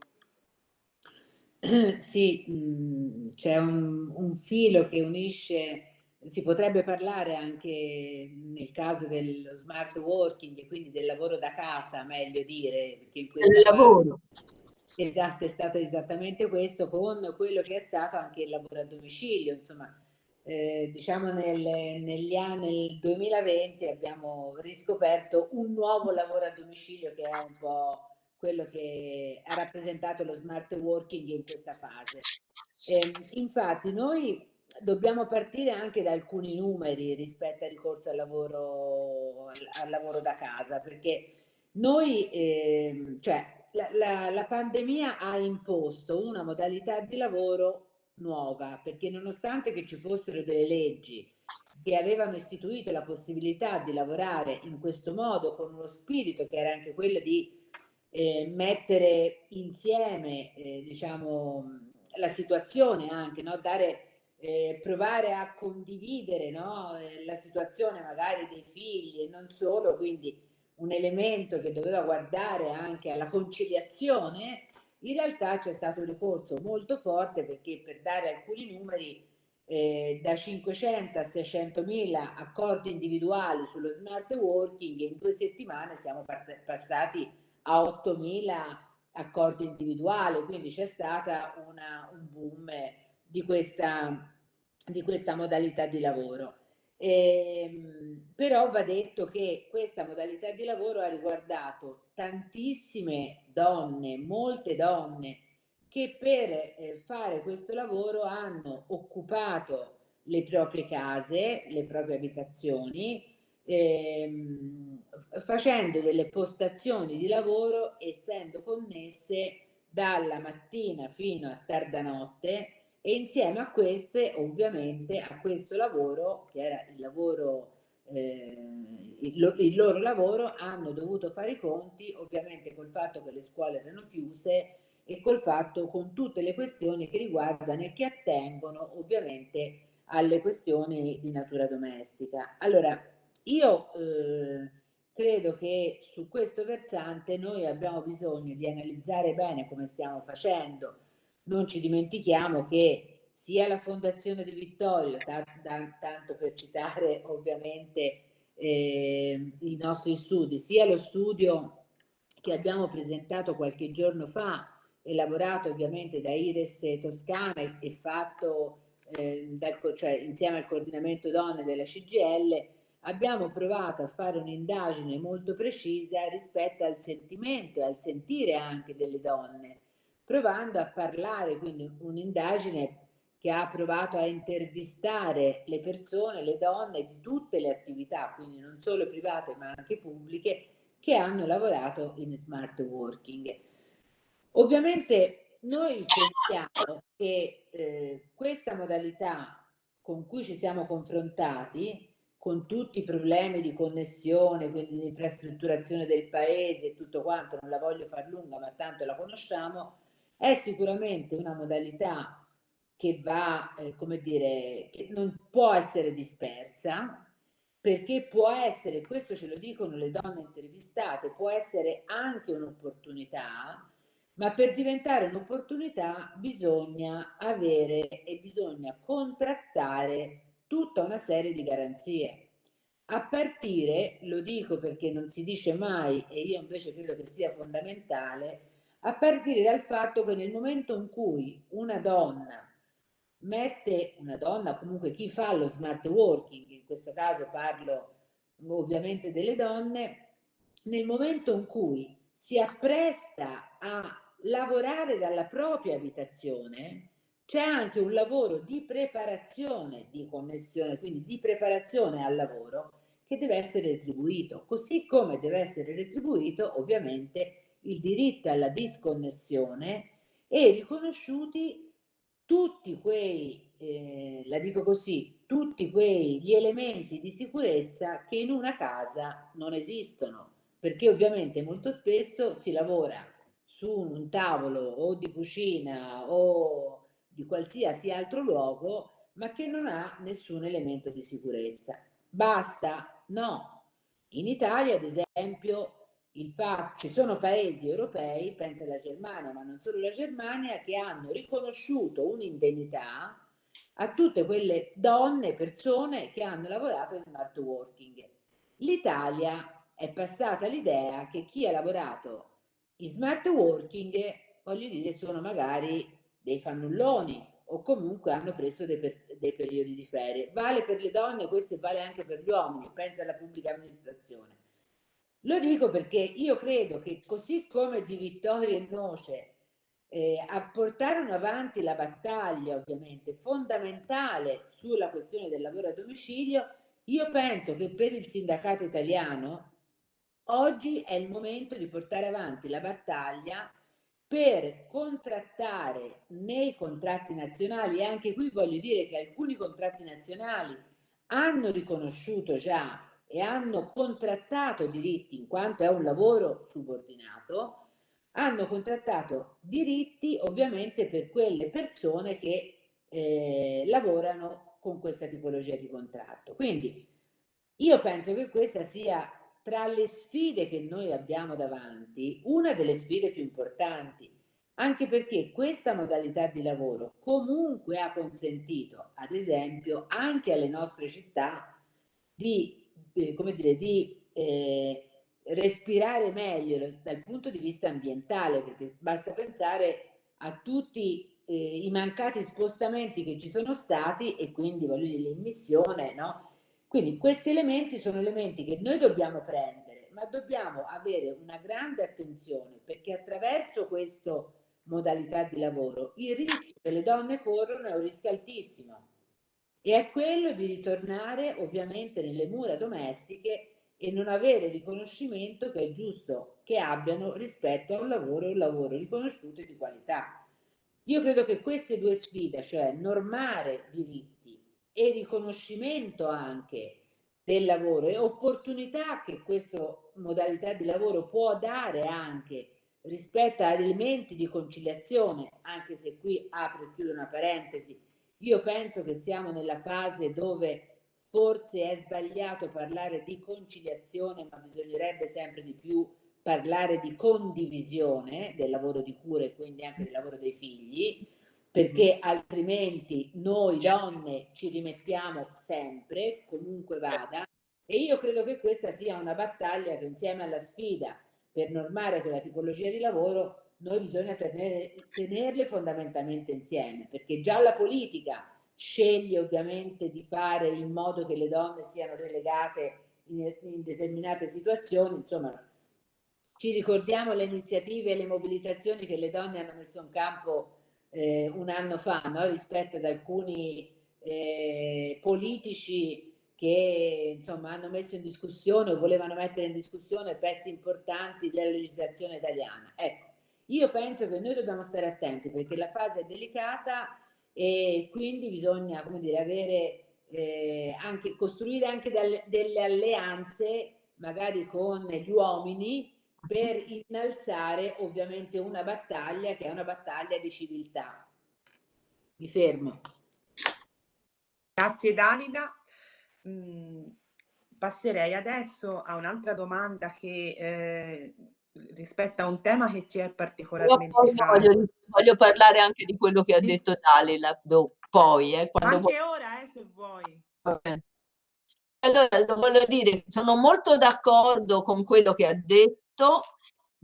*clears throat* Sì, mhmm, c'è un, un, filo che unisce, si potrebbe parlare anche nel caso dello smart working e quindi del lavoro da casa, meglio dire, perché in questo lavoro. Esatto, è stato esattamente questo con quello che è stato anche il lavoro a domicilio, insomma, eh, diciamo nel, negli anni, nel 2020 abbiamo riscoperto un nuovo lavoro a domicilio che è un po' quello che ha rappresentato lo smart working in questa fase. Eh, infatti noi dobbiamo partire anche da alcuni numeri rispetto al ricorso al lavoro, al, lavoro da casa, perché noi, eh, cioè, la, la, la pandemia ha imposto una modalità di lavoro nuova, perché nonostante che ci fossero delle leggi che avevano istituito la possibilità di lavorare in questo modo con uno spirito che era anche quello di eh, mettere insieme, eh, diciamo, la situazione anche, no? Dare, eh, provare a condividere no? Eh, la situazione magari dei figli e non solo, quindi un elemento che doveva guardare anche alla conciliazione, in realtà c'è stato un ricorso molto forte perché per dare alcuni numeri eh, da 500 a 600 mila accordi individuali sullo smart working in due settimane siamo passati a 8 mila accordi individuali, quindi c'è stata un boom di questa, di questa modalità di lavoro. Eh, però va detto che questa modalità di lavoro ha riguardato tantissime donne, molte donne che per eh, fare questo lavoro hanno occupato le proprie case, le proprie abitazioni, ehm, facendo delle postazioni di lavoro essendo connesse dalla mattina fino a tarda notte e insieme a queste ovviamente a questo lavoro che era il lavoro eh, il, il, loro lavoro hanno dovuto fare i conti ovviamente col fatto che le scuole erano chiuse e col fatto con tutte le questioni che riguardano e che attengono ovviamente alle questioni di natura domestica. Allora, io eh, credo che su questo versante noi abbiamo bisogno di analizzare bene come stiamo facendo. Non ci dimentichiamo che sia la Fondazione di Vittorio, tanto per citare ovviamente eh, i nostri studi, sia lo studio che abbiamo presentato qualche giorno fa, elaborato ovviamente da Ires Toscana e fatto eh, dal, cioè, insieme al coordinamento donne della CGL, abbiamo provato a fare un'indagine molto precisa rispetto al sentimento e al sentire anche delle donne provando a parlare, quindi un'indagine che ha provato a intervistare le persone, le donne di tutte le attività, quindi non solo private ma anche pubbliche, che hanno lavorato in smart working. Ovviamente noi pensiamo che eh, questa modalità con cui ci siamo confrontati, con tutti i problemi di connessione, quindi di infrastrutturazione del paese e tutto quanto, non la voglio far lunga, ma tanto la conosciamo, è sicuramente una modalità che va, eh, come dire, che non può essere dispersa, perché può essere, questo ce lo dicono le donne intervistate, può essere anche un'opportunità, ma per diventare un'opportunità bisogna avere e bisogna contrattare tutta una serie di garanzie. A partire, lo dico perché non si dice mai e io invece credo che sia fondamentale, a partire dal fatto che nel momento in cui una donna mette, una donna comunque chi fa lo smart working, in questo caso parlo ovviamente delle donne, nel momento in cui si appresta a lavorare dalla propria abitazione, c'è anche un lavoro di preparazione di connessione, quindi di preparazione al lavoro che deve essere retribuito, così come deve essere retribuito ovviamente il diritto alla disconnessione e riconosciuti tutti quei, eh, la dico così, tutti quegli elementi di sicurezza che in una casa non esistono, perché ovviamente molto spesso si lavora su un tavolo o di cucina o di qualsiasi altro luogo, ma che non ha nessun elemento di sicurezza. Basta? No. In Italia, ad esempio, il fatto ci sono paesi europei, pensa alla Germania, ma non solo la Germania, che hanno riconosciuto un'indennità a tutte quelle donne, persone che hanno lavorato in smart working. L'Italia è passata l'idea che chi ha lavorato in smart working, voglio dire, sono magari dei fannulloni o comunque hanno preso dei, per, dei periodi di ferie. Vale per le donne, questo vale anche per gli uomini, pensa alla pubblica amministrazione. Lo dico perché io credo che così come di Vittorio e Noce eh, portare avanti la battaglia ovviamente fondamentale sulla questione del lavoro a domicilio, io penso che per il sindacato italiano oggi è il momento di portare avanti la battaglia per contrattare nei contratti nazionali, e anche qui voglio dire che alcuni contratti nazionali hanno riconosciuto già e hanno contrattato diritti in quanto è un lavoro subordinato, hanno contrattato diritti ovviamente per quelle persone che eh, lavorano con questa tipologia di contratto. Quindi io penso che questa sia tra le sfide che noi abbiamo davanti una delle sfide più importanti, anche perché questa modalità di lavoro comunque ha consentito, ad esempio, anche alle nostre città di, eh, come dire, di eh, respirare meglio dal punto di vista ambientale, perché basta pensare a tutti eh, i mancati spostamenti che ci sono stati e quindi voglio dire l'emissione, no? Quindi questi elementi sono elementi che noi dobbiamo prendere, ma dobbiamo avere una grande attenzione perché attraverso questa modalità di lavoro il rischio che le donne corrono è un rischio altissimo e è quello di ritornare ovviamente nelle mura domestiche e non avere riconoscimento che è giusto che abbiano rispetto a un lavoro un lavoro riconosciuto e di qualità. Io credo che queste due sfide, cioè normare diritti e riconoscimento anche del lavoro. E opportunità che questa modalità di lavoro può dare anche rispetto a elementi di conciliazione, anche se qui apro e chiudo una parentesi, io penso che siamo nella fase dove forse è sbagliato parlare di conciliazione, ma bisognerebbe sempre di più parlare di condivisione del lavoro di cura e quindi anche del lavoro dei figli, perché altrimenti noi donne ci rimettiamo sempre, comunque vada, e io credo che questa sia una battaglia che insieme alla sfida per normare quella tipologia di lavoro noi bisogna tenere, tenerle fondamentalmente insieme, perché già la politica sceglie ovviamente di fare in modo che le donne siano relegate in, in determinate situazioni, insomma ci ricordiamo le iniziative e le mobilitazioni che le donne hanno messo in campo eh, un anno fa no? rispetto ad alcuni eh, politici che insomma hanno messo in discussione o volevano mettere in discussione pezzi importanti della legislazione italiana. Ecco, io penso che noi dobbiamo stare attenti perché la fase è delicata e quindi bisogna, come dire, avere eh, anche, costruire anche delle alleanze magari con gli uomini per innalzare ovviamente una battaglia che è una battaglia di civiltà. Mi fermo. Grazie Dalida. Mm, passerei adesso a un'altra domanda che eh, rispetto a un tema che ci è particolarmente caro. Voglio, voglio, parlare anche di quello che ha detto Dalila poi. Eh, anche vuoi. ora, eh, se vuoi. Allora, lo voglio dire, sono molto d'accordo con quello che ha detto detto,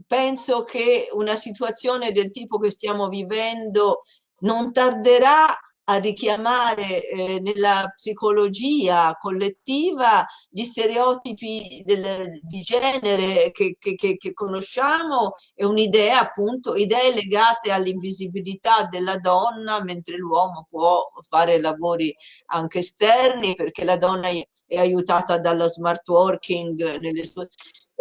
penso che una situazione del tipo che stiamo vivendo non tarderà a richiamare eh, nella psicologia collettiva gli stereotipi del, di genere che, che, che, conosciamo e un'idea appunto, idee legate all'invisibilità della donna mentre l'uomo può fare lavori anche esterni perché la donna è aiutata dallo smart working nelle sue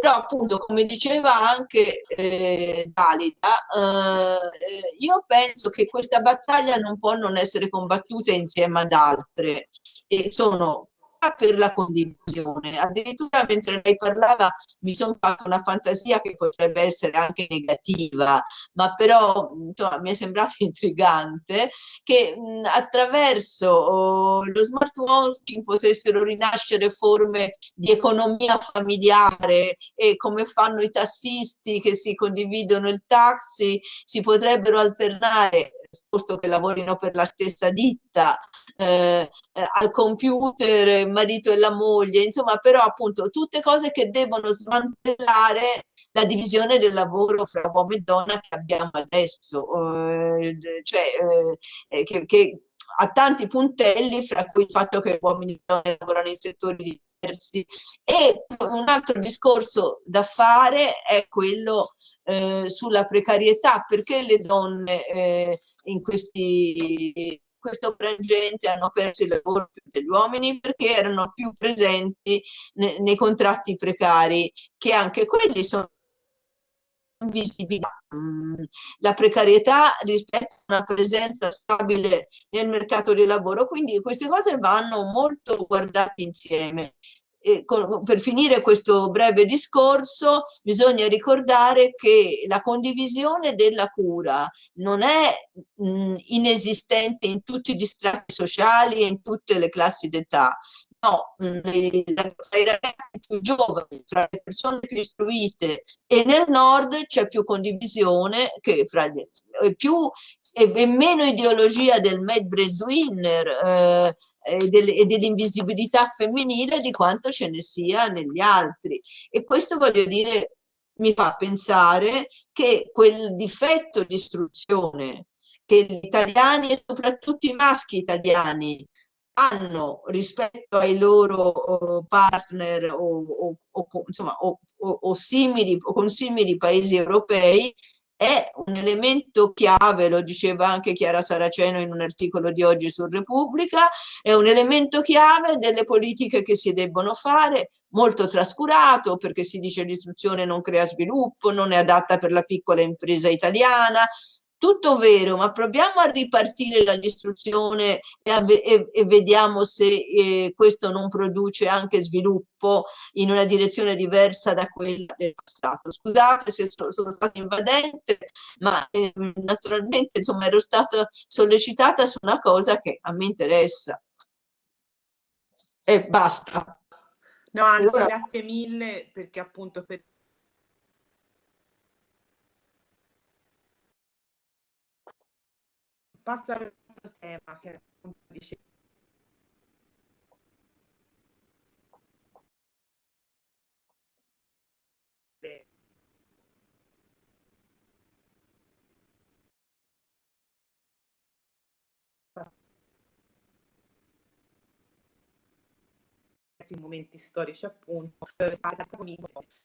però appunto come diceva anche eh, Dalida eh, io penso che questa battaglia non può non essere combattuta insieme ad altre e sono per la condivisione. Addirittura mentre lei parlava mi sono fatta una fantasia che potrebbe essere anche negativa, ma però insomma, mi è sembrato *laughs* intrigante che mh, attraverso oh, lo smart working potessero rinascere forme di economia familiare e come fanno i tassisti che si condividono il taxi, si potrebbero alternare posto che lavorino per la stessa ditta, eh, eh, al computer, il marito e la moglie, insomma, però appunto tutte cose che devono smantellare la divisione del lavoro fra uomo e donna che abbiamo adesso, eh, cioè eh, che, che ha tanti puntelli, fra cui il fatto che uomini e donne lavorano in settori diversi. E un altro discorso da fare è quello eh, sulla precarietà, perché le donne eh, in questi questo frangente hanno perso il lavoro più degli uomini perché erano più presenti ne, nei contratti precari, che anche quelli sono visibilità, la precarietà rispetto a una presenza stabile nel mercato del lavoro, quindi queste cose vanno molto guardate insieme. E per finire questo breve discorso bisogna ricordare che la condivisione della cura non è mh, inesistente in tutti gli strati sociali e in tutte le classi d'età no, dai ragazzi più giovani, fra le persone più istruite e nel nord c'è più condivisione che fra gli e più e, e meno ideologia del made breadwinner eh, e, del, e dell'invisibilità femminile di quanto ce ne sia negli altri. E questo voglio dire mi fa pensare che quel difetto di istruzione che gli italiani e soprattutto i maschi italiani hanno rispetto ai loro partner o, o, o, insomma, o, simili, o con simili paesi europei è un elemento chiave, lo diceva anche Chiara Saraceno in un articolo di oggi su Repubblica, è un elemento chiave delle politiche che si debbono fare, molto trascurato perché si dice l'istruzione non crea sviluppo, non è adatta per la piccola impresa italiana, tutto vero, ma proviamo a ripartire dall'istruzione e, e, e, vediamo se eh, questo non produce anche sviluppo in una direzione diversa da quella del passato. Scusate se so, sono stata invadente, ma eh, naturalmente insomma ero stata sollecitata su una cosa che a me interessa. E basta. No, anzi, allora, grazie mille perché appunto per passo al tema che appunto dice momenti storici appunto eh,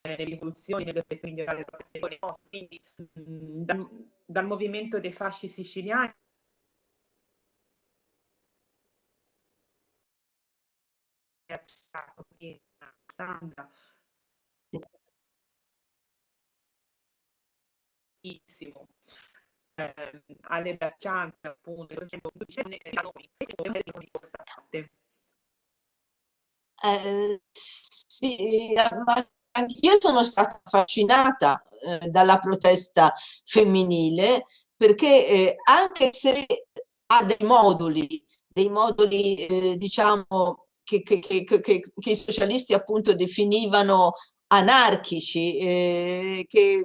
nelle rivoluzioni, nelle quindi dal, dal movimento dei fasci siciliani accettato Sandra eh, alle braccianti appunto eh, sì, ma io sono stata affascinata eh, dalla protesta femminile perché eh, anche se ha dei moduli, dei moduli eh, diciamo che, che, che, i socialisti appunto definivano anarchici, eh, che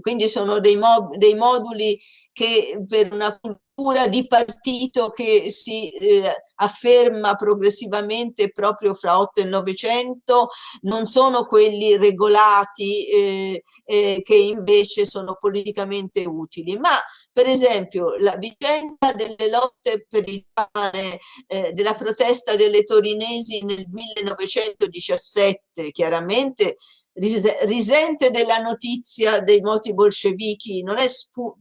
quindi sono dei, mo dei moduli che per una cultura di partito che si eh, afferma progressivamente proprio fra 8 e 900 non sono quelli regolati eh, eh, che invece sono politicamente utili, ma per esempio la vicenda delle lotte per il pane, eh, della protesta delle torinesi nel 1917, chiaramente risente della notizia dei moti bolscevichi, non è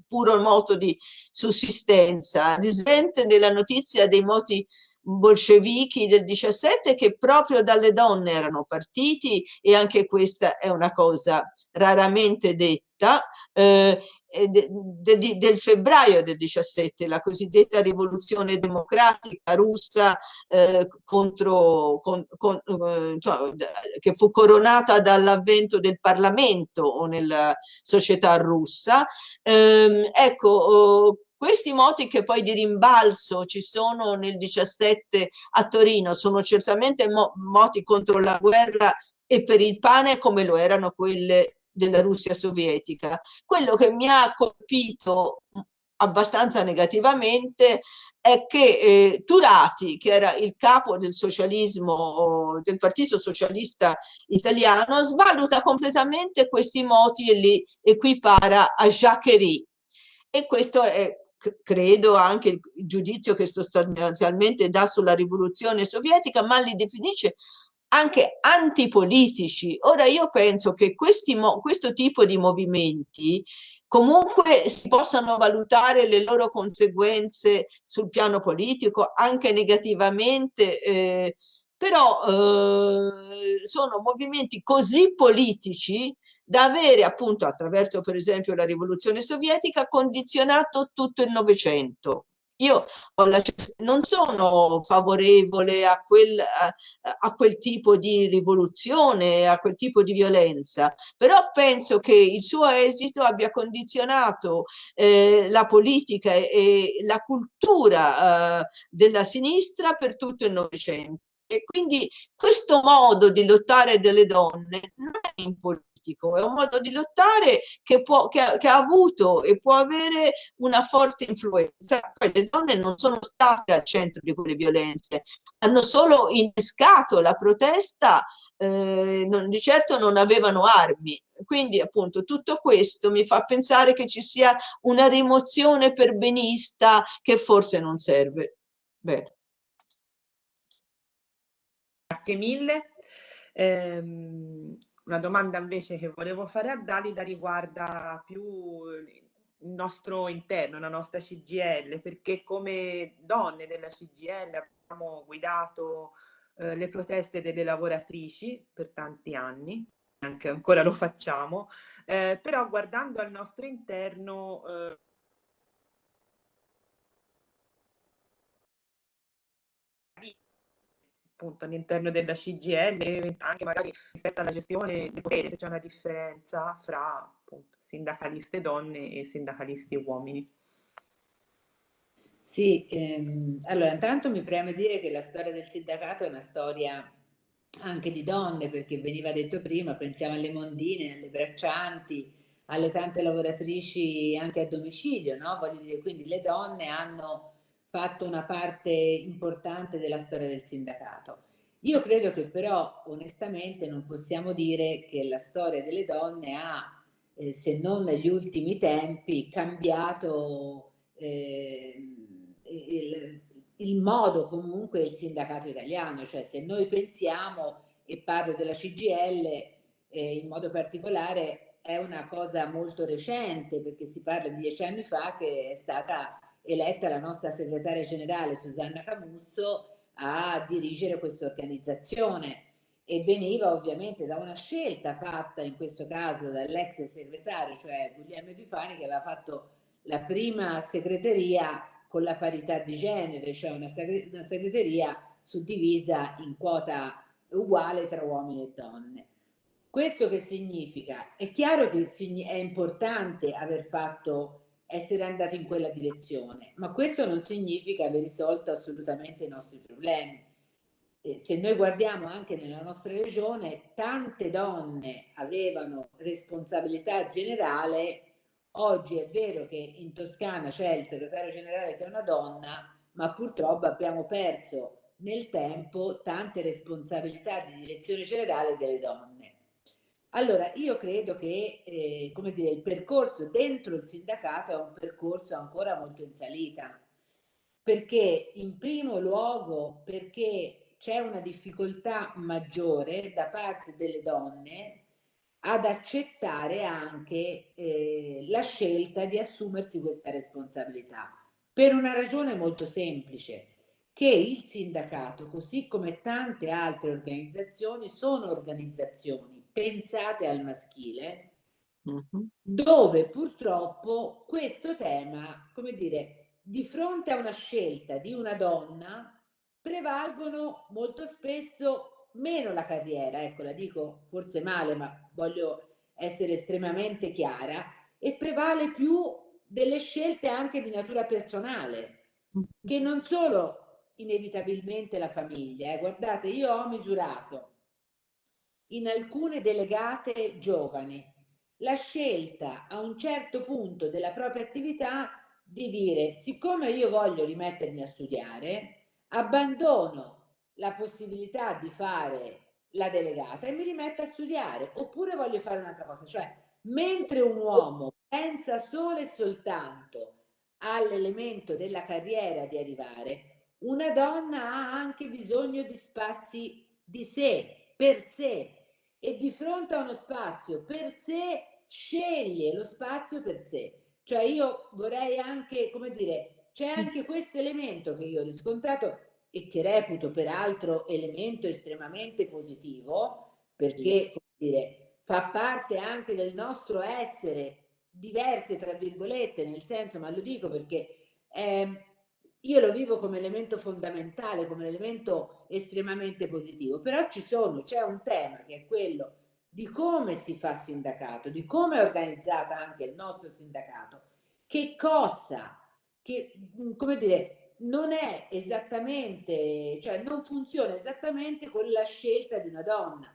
puro moto di sussistenza, risente della notizia dei moti bolscevichi del 17 che proprio dalle donne erano partiti e anche questa è una cosa raramente detta eh, de, de, del febbraio del 17 la cosiddetta rivoluzione democratica russa eh, contro con, con, eh, cioè, che fu coronata dall'avvento del Parlamento o nella società russa. Ehm, ecco oh, questi moti che poi di rimbalzo ci sono nel 17 a Torino sono certamente mo moti contro la guerra e per il pane come lo erano quelle della Russia sovietica. Quello che mi ha colpito abbastanza negativamente è che eh, Turati, che era il capo del socialismo, del Partito Socialista Italiano, svaluta completamente questi moti e li equipara a Jacquerie. E questo è, credo, anche il giudizio che sostanzialmente dà sulla rivoluzione sovietica, ma li definisce anche antipolitici. Ora io penso che questi, questo tipo di movimenti comunque si possano valutare le loro conseguenze sul piano politico anche negativamente, eh, però eh, sono movimenti così politici da avere appunto attraverso per esempio la rivoluzione sovietica condizionato tutto il Novecento. Io non sono favorevole a quel, a, a quel, tipo di rivoluzione, a quel tipo di violenza, però penso che il suo esito abbia condizionato eh, la politica e, e la cultura eh, della sinistra per tutto il Novecento. E quindi questo modo di lottare delle donne non è importante politico, è un modo di lottare che, può, che, ha, che ha avuto e può avere una forte influenza. Poi le donne non sono state al centro di quelle violenze, hanno solo innescato la protesta eh, non, di certo non avevano armi. Quindi appunto tutto questo mi fa pensare che ci sia una rimozione perbenista che forse non serve. Bene. Grazie mille. Eh, una domanda invece che volevo fare a Dalida riguarda più il nostro interno, la nostra CGL, perché come donne della CGL abbiamo guidato eh, le proteste delle lavoratrici per tanti anni, anche ancora lo facciamo, eh, però guardando al nostro interno eh, appunto all'interno della CGL, anche magari rispetto alla gestione del potere, c'è una differenza fra appunto, sindacaliste donne e sindacalisti uomini. Sì, ehm, allora intanto mi preme dire che la storia del sindacato è una storia anche di donne, perché veniva detto prima, pensiamo alle mondine, alle braccianti, alle tante lavoratrici anche a domicilio, no? Voglio dire, quindi le donne hanno fatto una parte importante della storia del sindacato. Io credo che però onestamente non possiamo dire che la storia delle donne ha, eh, se non negli ultimi tempi, cambiato eh, il, il, modo comunque del sindacato italiano, cioè se noi pensiamo, e parlo della CGL eh, in modo particolare, è una cosa molto recente perché si parla di dieci anni fa che è stata eletta la nostra segretaria generale Susanna Camusso a dirigere questa organizzazione e veniva ovviamente da una scelta fatta in questo caso dall'ex segretario, cioè Guglielmo Epifani, che aveva fatto la prima segreteria con la parità di genere, cioè una, segre una segreteria suddivisa in quota uguale tra uomini e donne. Questo che significa? È chiaro che è importante aver fatto essere andati in quella direzione, ma questo non significa aver risolto assolutamente i nostri problemi. Se noi guardiamo anche nella nostra regione, tante donne avevano responsabilità generale, oggi è vero che in Toscana c'è il segretario generale che è una donna, ma purtroppo abbiamo perso nel tempo tante responsabilità di direzione generale delle donne. Allora, io credo che eh, come dire, il percorso dentro il sindacato è un percorso ancora molto in salita, perché in primo luogo perché c'è una difficoltà maggiore da parte delle donne ad accettare anche eh, la scelta di assumersi questa responsabilità, per una ragione molto semplice, che il sindacato, così come tante altre organizzazioni, sono organizzazioni pensate al maschile, mm-hmm. dove purtroppo questo tema, come dire, di fronte a una scelta di una donna, prevalgono molto spesso meno la carriera, ecco la dico forse male, ma voglio essere estremamente chiara, e prevale più delle scelte anche di natura personale, che non solo inevitabilmente la famiglia. Eh. Guardate, io ho misurato in alcune delegate giovani. La scelta a un certo punto della propria attività di dire, siccome io voglio rimettermi a studiare, abbandono la possibilità di fare la delegata e mi rimetto a studiare, oppure voglio fare un'altra cosa, cioè mentre un uomo pensa solo e soltanto all'elemento della carriera di arrivare, una donna ha anche bisogno di spazi di sé, per sé, e di fronte a uno spazio per sé sceglie lo spazio per sé. Cioè io vorrei anche, come dire, c'è anche questo elemento che io ho riscontrato e che reputo peraltro elemento estremamente positivo, perché, come dire, fa parte anche del nostro essere diverse, tra virgolette, nel senso, ma lo dico perché eh, io lo vivo come elemento fondamentale, come elemento estremamente positivo, però ci sono, c'è un tema che è quello di come si fa sindacato, di come è organizzata anche il nostro sindacato, che cozza, che, come dire, non è esattamente, cioè non funziona esattamente con la scelta di una donna.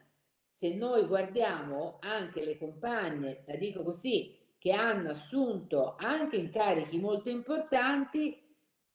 Se noi guardiamo anche le compagne, la dico così, che hanno assunto anche incarichi molto importanti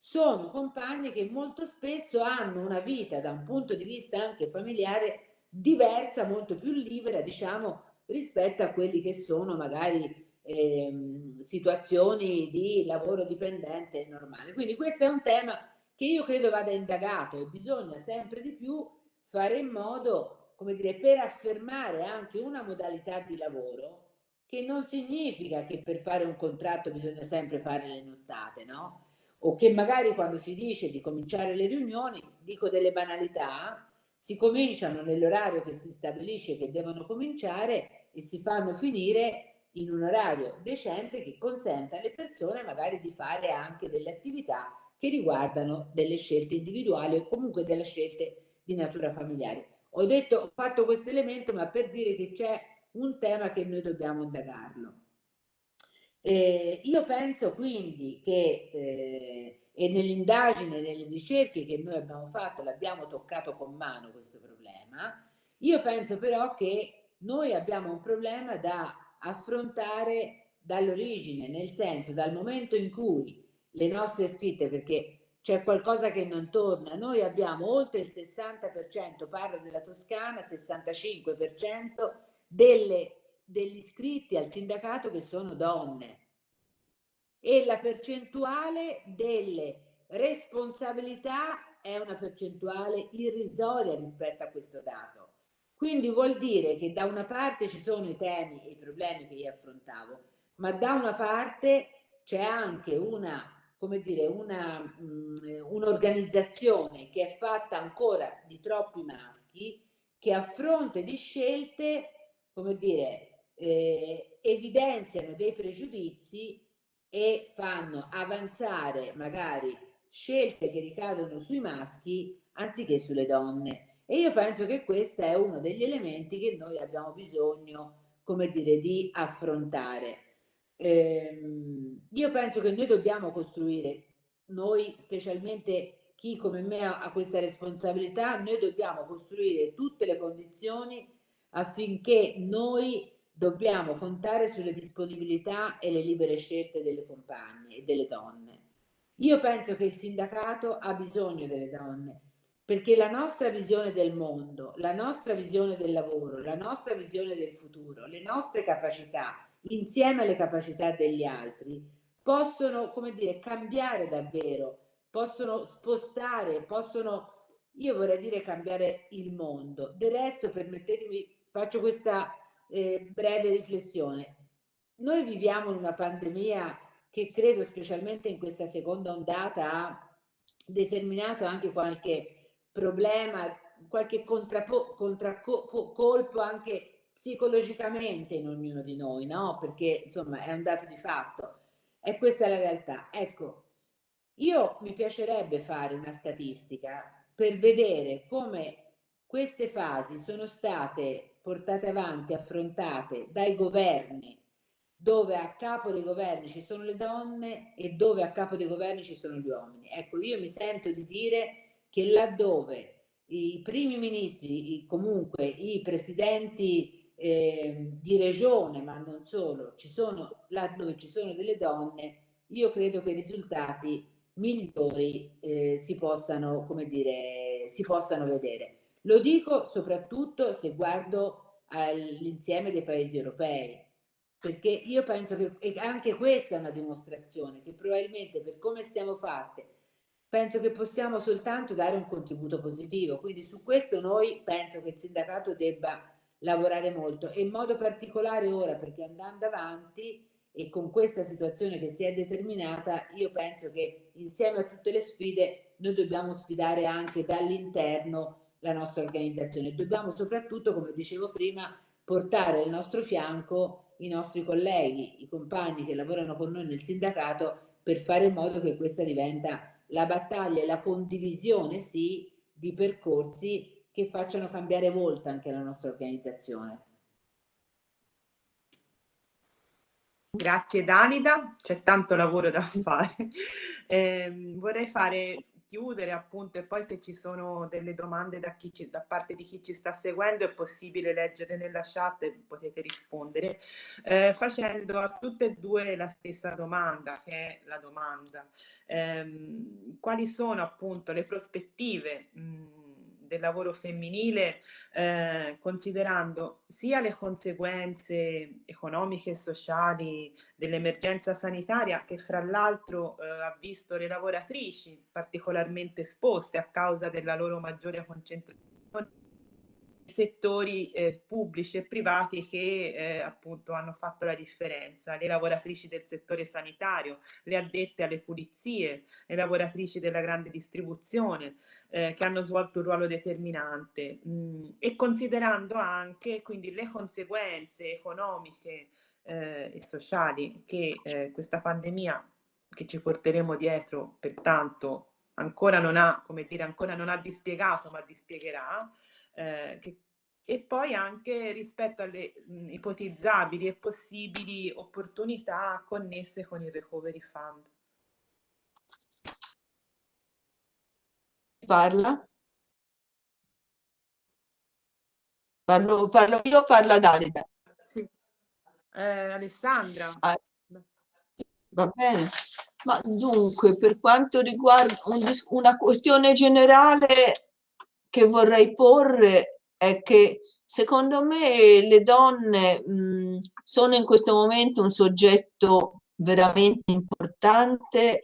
sono compagne che molto spesso hanno una vita da un punto di vista anche familiare diversa, molto più libera, diciamo, rispetto a quelli che sono magari eh, situazioni di lavoro dipendente normale. Quindi questo è un tema che io credo vada indagato e bisogna sempre di più fare in modo, come dire, per affermare anche una modalità di lavoro che non significa che per fare un contratto bisogna sempre fare le nottate, no? O che magari quando si dice di cominciare le riunioni, dico delle banalità, si cominciano nell'orario che si stabilisce che devono cominciare e si fanno finire in un orario decente che consenta alle persone magari di fare anche delle attività che riguardano delle scelte individuali o comunque delle scelte di natura familiare. Ho detto, ho fatto questo elemento, ma per dire che c'è un tema che noi dobbiamo indagarlo. Eh, io penso quindi che, eh, e nell'indagine, nelle ricerche che noi abbiamo fatto, l'abbiamo toccato con mano questo problema, io penso però che noi abbiamo un problema da affrontare dall'origine, nel senso dal momento in cui le nostre scritte, perché c'è qualcosa che non torna, noi abbiamo oltre il 60%, parlo della Toscana, 65% delle, degli iscritti al sindacato che sono donne e la percentuale delle responsabilità è una percentuale irrisoria rispetto a questo dato. Quindi vuol dire che da una parte ci sono i temi e i problemi che io affrontavo, ma da una parte c'è anche una, come dire, um, un'organizzazione che è fatta ancora di troppi maschi che a fronte di scelte come dire, eh, evidenziano dei pregiudizi e fanno avanzare magari scelte che ricadono sui maschi anziché sulle donne. E io penso che questo è uno degli elementi che noi abbiamo bisogno, come dire, di affrontare. Ehm, io penso che noi dobbiamo costruire, noi specialmente chi come me ha questa responsabilità, noi dobbiamo costruire tutte le condizioni affinché noi dobbiamo contare sulle disponibilità e le libere scelte delle compagne e delle donne. Io penso che il sindacato ha bisogno delle donne perché la nostra visione del mondo, la nostra visione del lavoro, la nostra visione del futuro, le nostre capacità insieme alle capacità degli altri possono, come dire, cambiare davvero, possono spostare, possono, io vorrei dire cambiare il mondo. Del resto, permettetemi faccio questa eh, breve riflessione. Noi viviamo in una pandemia che credo specialmente in questa seconda ondata ha determinato anche qualche problema, qualche contraccolpo anche psicologicamente in ognuno di noi, no? Perché insomma è un dato di fatto. E questa è la realtà. Ecco, io mi piacerebbe fare una statistica per vedere come queste fasi sono state portate avanti, affrontate dai governi, dove a capo dei governi ci sono le donne e dove a capo dei governi ci sono gli uomini. Ecco, io mi sento di dire che laddove i primi ministri, comunque i presidenti eh, di regione, ma non solo, ci sono, laddove ci sono delle donne, io credo che i risultati migliori eh, si possano, come dire, si possano vedere. Lo dico soprattutto se guardo all'insieme dei paesi europei, perché io penso che anche questa è una dimostrazione che probabilmente per come siamo fatte, penso che possiamo soltanto dare un contributo positivo. Quindi su questo noi penso che il sindacato debba lavorare molto e in modo particolare ora perché andando avanti e con questa situazione che si è determinata, io penso che insieme a tutte le sfide noi dobbiamo sfidare anche dall'interno la nostra organizzazione. Dobbiamo soprattutto, come dicevo prima, portare al nostro fianco i nostri colleghi, i compagni che lavorano con noi nel sindacato per fare in modo che questa diventa la battaglia e la condivisione, sì, di percorsi che facciano cambiare volta anche la nostra organizzazione. Grazie Danida, c'è tanto lavoro da fare. Eh, vorrei fare chiudere appunto e poi se ci sono delle domande da, ci, da, parte di chi ci sta seguendo è possibile leggere nella chat e potete rispondere. Eh, facendo a tutte e due la stessa domanda che è la domanda eh, quali sono appunto le prospettive mh, del lavoro femminile, eh, considerando sia le conseguenze economiche e sociali dell'emergenza sanitaria, che fra l'altro eh, ha visto le lavoratrici particolarmente esposte a causa della loro maggiore concentrazione settori eh, pubblici e privati che eh, appunto hanno fatto la differenza, le lavoratrici del settore sanitario, le addette alle pulizie, le lavoratrici della grande distribuzione eh, che hanno svolto un ruolo determinante. Mh, mm, e considerando anche quindi le conseguenze economiche eh, e sociali che eh, questa pandemia che ci porteremo dietro pertanto ancora non ha, come dire, ancora non ha dispiegato ma dispiegherà, eh, che, e poi anche rispetto alle mh, ipotizzabili e possibili opportunità connesse con il Recovery Fund. Parla? Parlo, parlo io parla Dalida? Sì. Eh, Alessandra. Ah, va bene. Ma dunque, per quanto riguarda un, una questione generale che vorrei porre è che secondo me le donne mh, sono in questo momento un soggetto veramente importante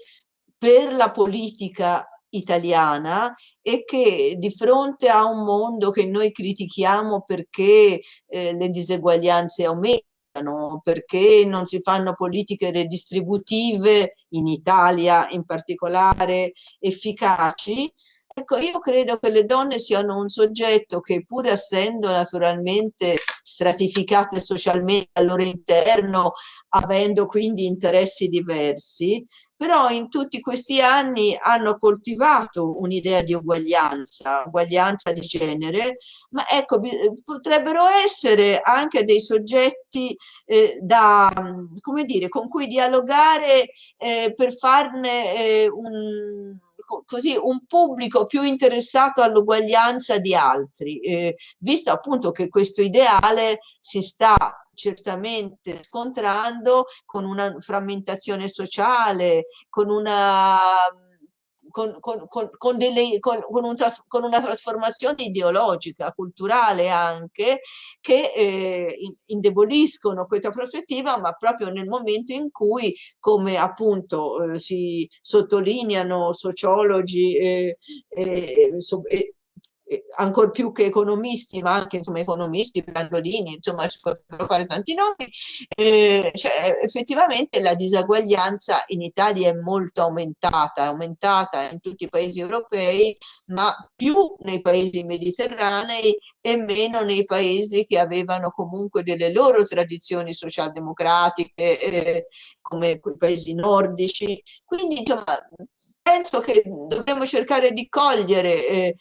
per la politica italiana e che di fronte a un mondo che noi critichiamo perché eh, le diseguaglianze aumentano, perché non si fanno politiche redistributive in Italia in particolare efficaci, Ecco, io credo che le donne siano un soggetto che pur essendo naturalmente stratificate socialmente al loro interno, avendo quindi interessi diversi, però in tutti questi anni hanno coltivato un'idea di uguaglianza, uguaglianza di genere, ma ecco, potrebbero essere anche dei soggetti eh, da, come dire, con cui dialogare eh, per farne eh, un così un pubblico più interessato all'uguaglianza di altri, eh, visto appunto che questo ideale si sta certamente scontrando con una frammentazione sociale, con una con, con, con, delle, un con, una trasformazione ideologica, culturale anche, che eh, indeboliscono questa prospettiva, ma proprio nel momento in cui, come appunto eh, si sottolineano sociologi eh, so, ancora più che economisti, ma anche insomma, economisti, Brandolini, insomma si possono fare tanti nomi, eh, cioè, effettivamente la disaguaglianza in Italia è molto aumentata, è aumentata in tutti i paesi europei, ma più nei paesi mediterranei e meno nei paesi che avevano comunque delle loro tradizioni socialdemocratiche, eh, come i paesi nordici. Quindi insomma, penso che dobbiamo cercare di cogliere eh,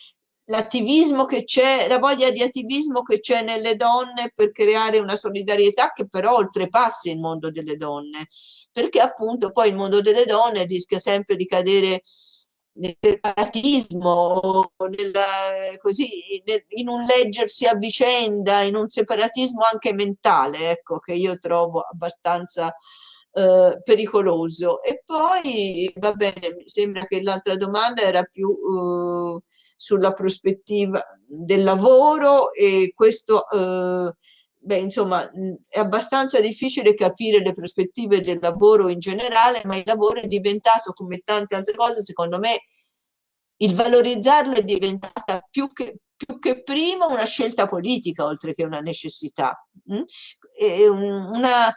l'attivismo che c'è, la voglia di attivismo che c'è nelle donne per creare una solidarietà che però oltrepassi il mondo delle donne, perché appunto poi il mondo delle donne rischia sempre di cadere nel separatismo, nel, così, nel, in un leggersi a vicenda, in un separatismo anche mentale, ecco, che io trovo abbastanza eh, pericoloso. E poi, va bene, mi sembra che l'altra domanda era più eh, sulla prospettiva del lavoro e questo, eh, beh, insomma, è abbastanza difficile capire le prospettive del lavoro in generale, ma il lavoro è diventato, come tante altre cose, secondo me, il valorizzarlo è diventata più che, più che prima una scelta politica oltre che una necessità. Una,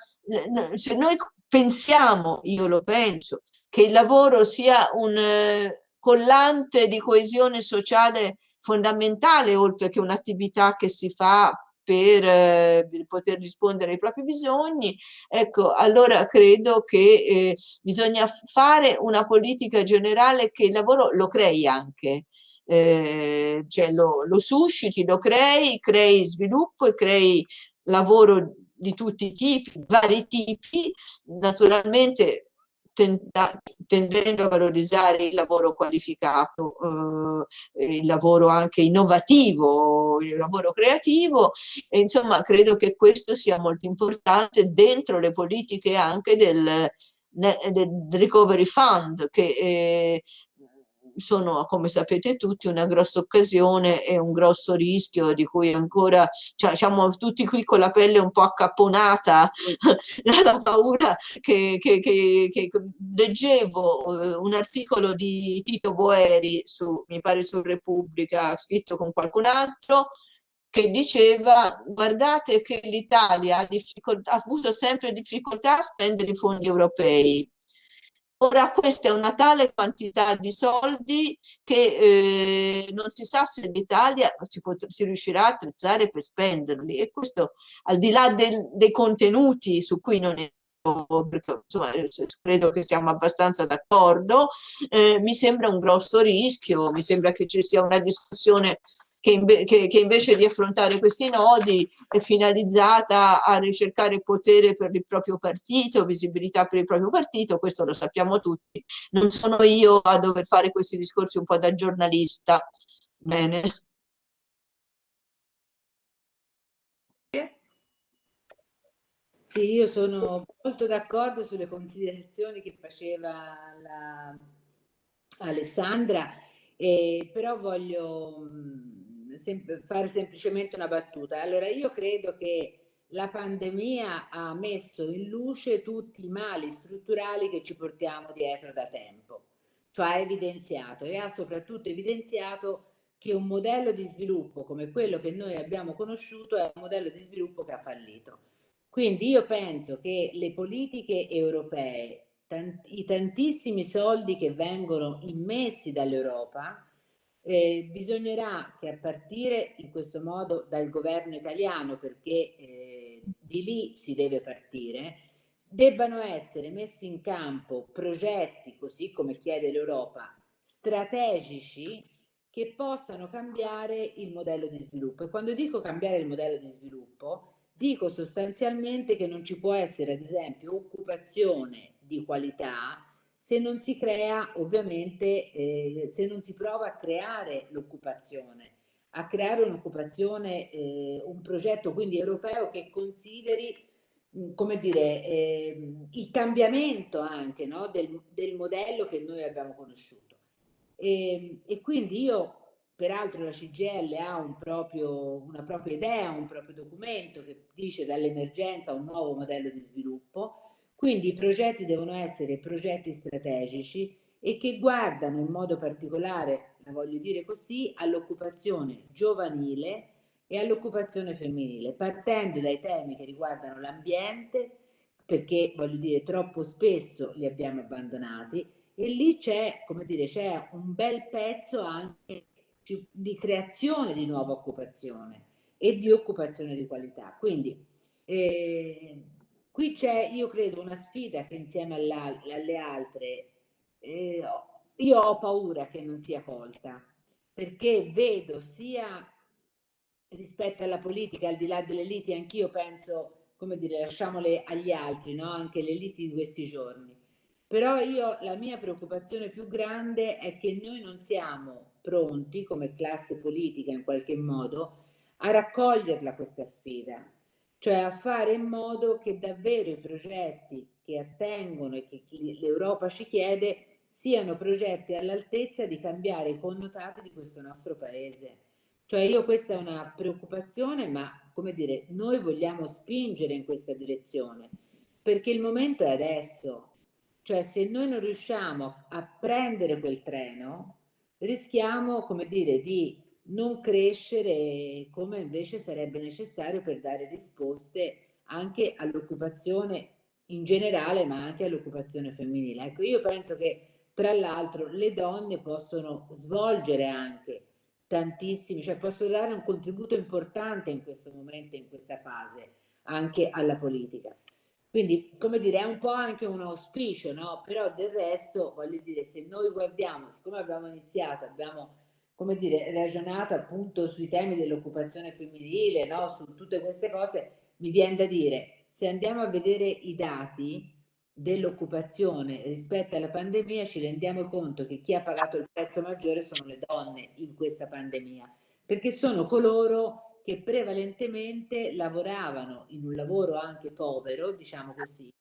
se noi pensiamo, io lo penso, che il lavoro sia un eh, collante di coesione sociale fondamentale, oltre che un'attività che si fa per eh, poter rispondere ai propri bisogni, ecco, allora credo che eh, bisogna fare una politica generale che il lavoro lo crei anche, eh, cioè lo, lo susciti, lo crei, crei sviluppo e crei lavoro di tutti i tipi, vari tipi, naturalmente tendendo a valorizzare il lavoro qualificato, eh, il lavoro anche innovativo, il lavoro creativo. E insomma credo che questo sia molto importante dentro le politiche anche del, del Recovery Fund che eh, sono, come sapete tutti, una grossa occasione e un grosso rischio di cui ancora cioè, siamo tutti qui con la pelle un po' accapponata *laughs* dalla paura che, che, che, che leggevo eh, un articolo di Tito Boeri, su, mi pare su Repubblica, scritto con qualcun altro, che diceva guardate che l'Italia ha, ha avuto sempre difficoltà a spendere i fondi europei Ora questa è una tale quantità di soldi che eh, non si sa se l'Italia si, si, riuscirà a attrezzare per spenderli. E questo al di là del, dei contenuti su cui non è perché insomma, credo che siamo abbastanza d'accordo, eh, mi sembra un grosso rischio, mi sembra che ci sia una discussione che, inve che, che, invece di affrontare questi nodi è finalizzata a ricercare potere per il proprio partito, visibilità per il proprio partito, questo lo sappiamo tutti. Non sono io a dover fare questi discorsi un po' da giornalista. Bene. Sì, io sono molto d'accordo sulle considerazioni che faceva la Alessandra, eh, però voglio sem fare semplicemente una battuta. Allora io credo che la pandemia ha messo in luce tutti i mali strutturali che ci portiamo dietro da tempo, cioè ha evidenziato e ha soprattutto evidenziato che un modello di sviluppo come quello che noi abbiamo conosciuto è un modello di sviluppo che ha fallito. Quindi io penso che le politiche europee, i tantissimi soldi che vengono immessi dall'Europa, eh, bisognerà che a partire in questo modo dal governo italiano, perché eh, di lì si deve partire, debbano essere messi in campo progetti, così come chiede l'Europa, strategici che possano cambiare il modello di sviluppo. E quando dico cambiare il modello di sviluppo, dico sostanzialmente che non ci può essere, ad esempio, occupazione di qualità se non si crea ovviamente, eh, se non si prova a creare l'occupazione, a creare un'occupazione, eh, un progetto quindi europeo che consideri mm, come dire, eh, il cambiamento anche no, del, del, modello che noi abbiamo conosciuto. E, ehm, e quindi io, peraltro la CGL ha un proprio, una propria idea, un proprio documento che dice dall'emergenza un nuovo modello di sviluppo, quindi i progetti devono essere progetti strategici e che guardano in modo particolare, la voglio dire così, all'occupazione giovanile e all'occupazione femminile, partendo dai temi che riguardano l'ambiente, perché voglio dire troppo spesso li abbiamo abbandonati e lì c'è, come dire, c'è un bel pezzo anche di creazione di nuova occupazione e di occupazione di qualità. Quindi eh, Qui c'è, io credo, una sfida che insieme alle altre eh, io ho paura che non sia colta, perché vedo sia rispetto alla politica, al di là delle liti, anch'io penso, come dire, lasciamole agli altri, no? anche le liti di questi giorni. Però io, la mia preoccupazione più grande è che noi non siamo pronti, come classe politica in qualche modo, a raccoglierla questa sfida cioè a fare in modo che davvero i progetti che attengono e che l'Europa ci chiede siano progetti all'altezza di cambiare i connotati di questo nostro paese. Cioè io questa è una preoccupazione, ma come dire, noi vogliamo spingere in questa direzione, perché il momento è adesso. Cioè se noi non riusciamo a prendere quel treno, rischiamo, come dire, di non crescere come invece sarebbe necessario per dare risposte anche all'occupazione in generale, ma anche all'occupazione femminile. Ecco, io penso che tra l'altro le donne possono svolgere anche tantissimi, cioè possono dare un contributo importante in questo momento, in questa fase, anche alla politica. Quindi, come dire, è un po' anche un auspicio, no? Però del resto, voglio dire, se noi guardiamo, siccome abbiamo iniziato, abbiamo, come dire, ragionato appunto sui temi dell'occupazione femminile, no? Su tutte queste cose, mi viene da dire, se andiamo a vedere i dati dell'occupazione rispetto alla pandemia, ci rendiamo conto che chi ha pagato il prezzo maggiore sono le donne in questa pandemia, perché sono coloro che prevalentemente lavoravano in un lavoro anche povero, diciamo così,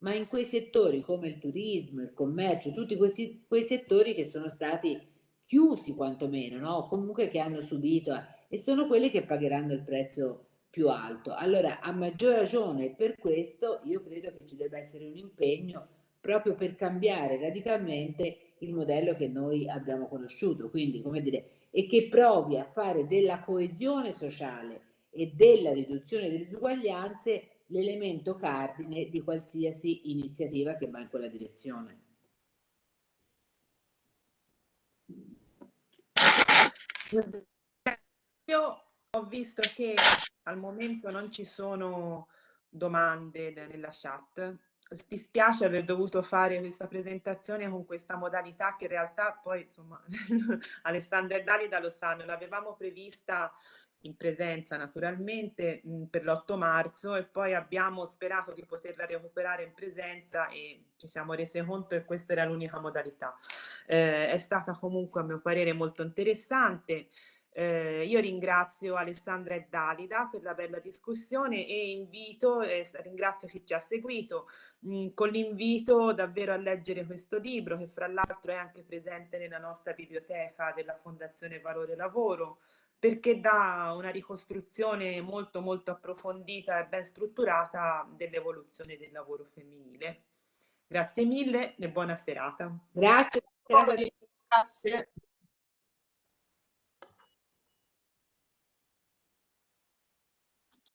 ma in quei settori come il turismo, il commercio, tutti questi, quei settori che sono stati chiusi quantomeno, no? comunque che hanno subito e sono quelli che pagheranno il prezzo più alto. Allora, a maggior ragione per questo io credo che ci debba essere un impegno proprio per cambiare radicalmente il modello che noi abbiamo conosciuto. Quindi, come dire, e che provi a fare della coesione sociale e della riduzione delle disuguaglianze l'elemento cardine di qualsiasi iniziativa che va in quella direzione. Io ho visto che al momento non ci sono domande nella chat, dispiace aver dovuto fare questa presentazione con questa modalità che in realtà poi insomma *laughs* Alessandra e Dalida lo sanno, l'avevamo prevista in presenza naturalmente mh, per l'8 marzo e poi abbiamo sperato di poterla recuperare in presenza e ci siamo resi conto che questa era l'unica modalità. Eh, è stata comunque a mio parere molto interessante. Eh, io ringrazio Alessandra e Dalida per la bella discussione e invito, eh, ringrazio chi ci ha seguito, mh, con l'invito davvero a leggere questo libro che fra l'altro è anche presente nella nostra biblioteca della Fondazione Valore Lavoro perché dà una ricostruzione molto molto approfondita e ben strutturata dell'evoluzione del lavoro femminile. Grazie mille e buona serata. Grazie. Grazie.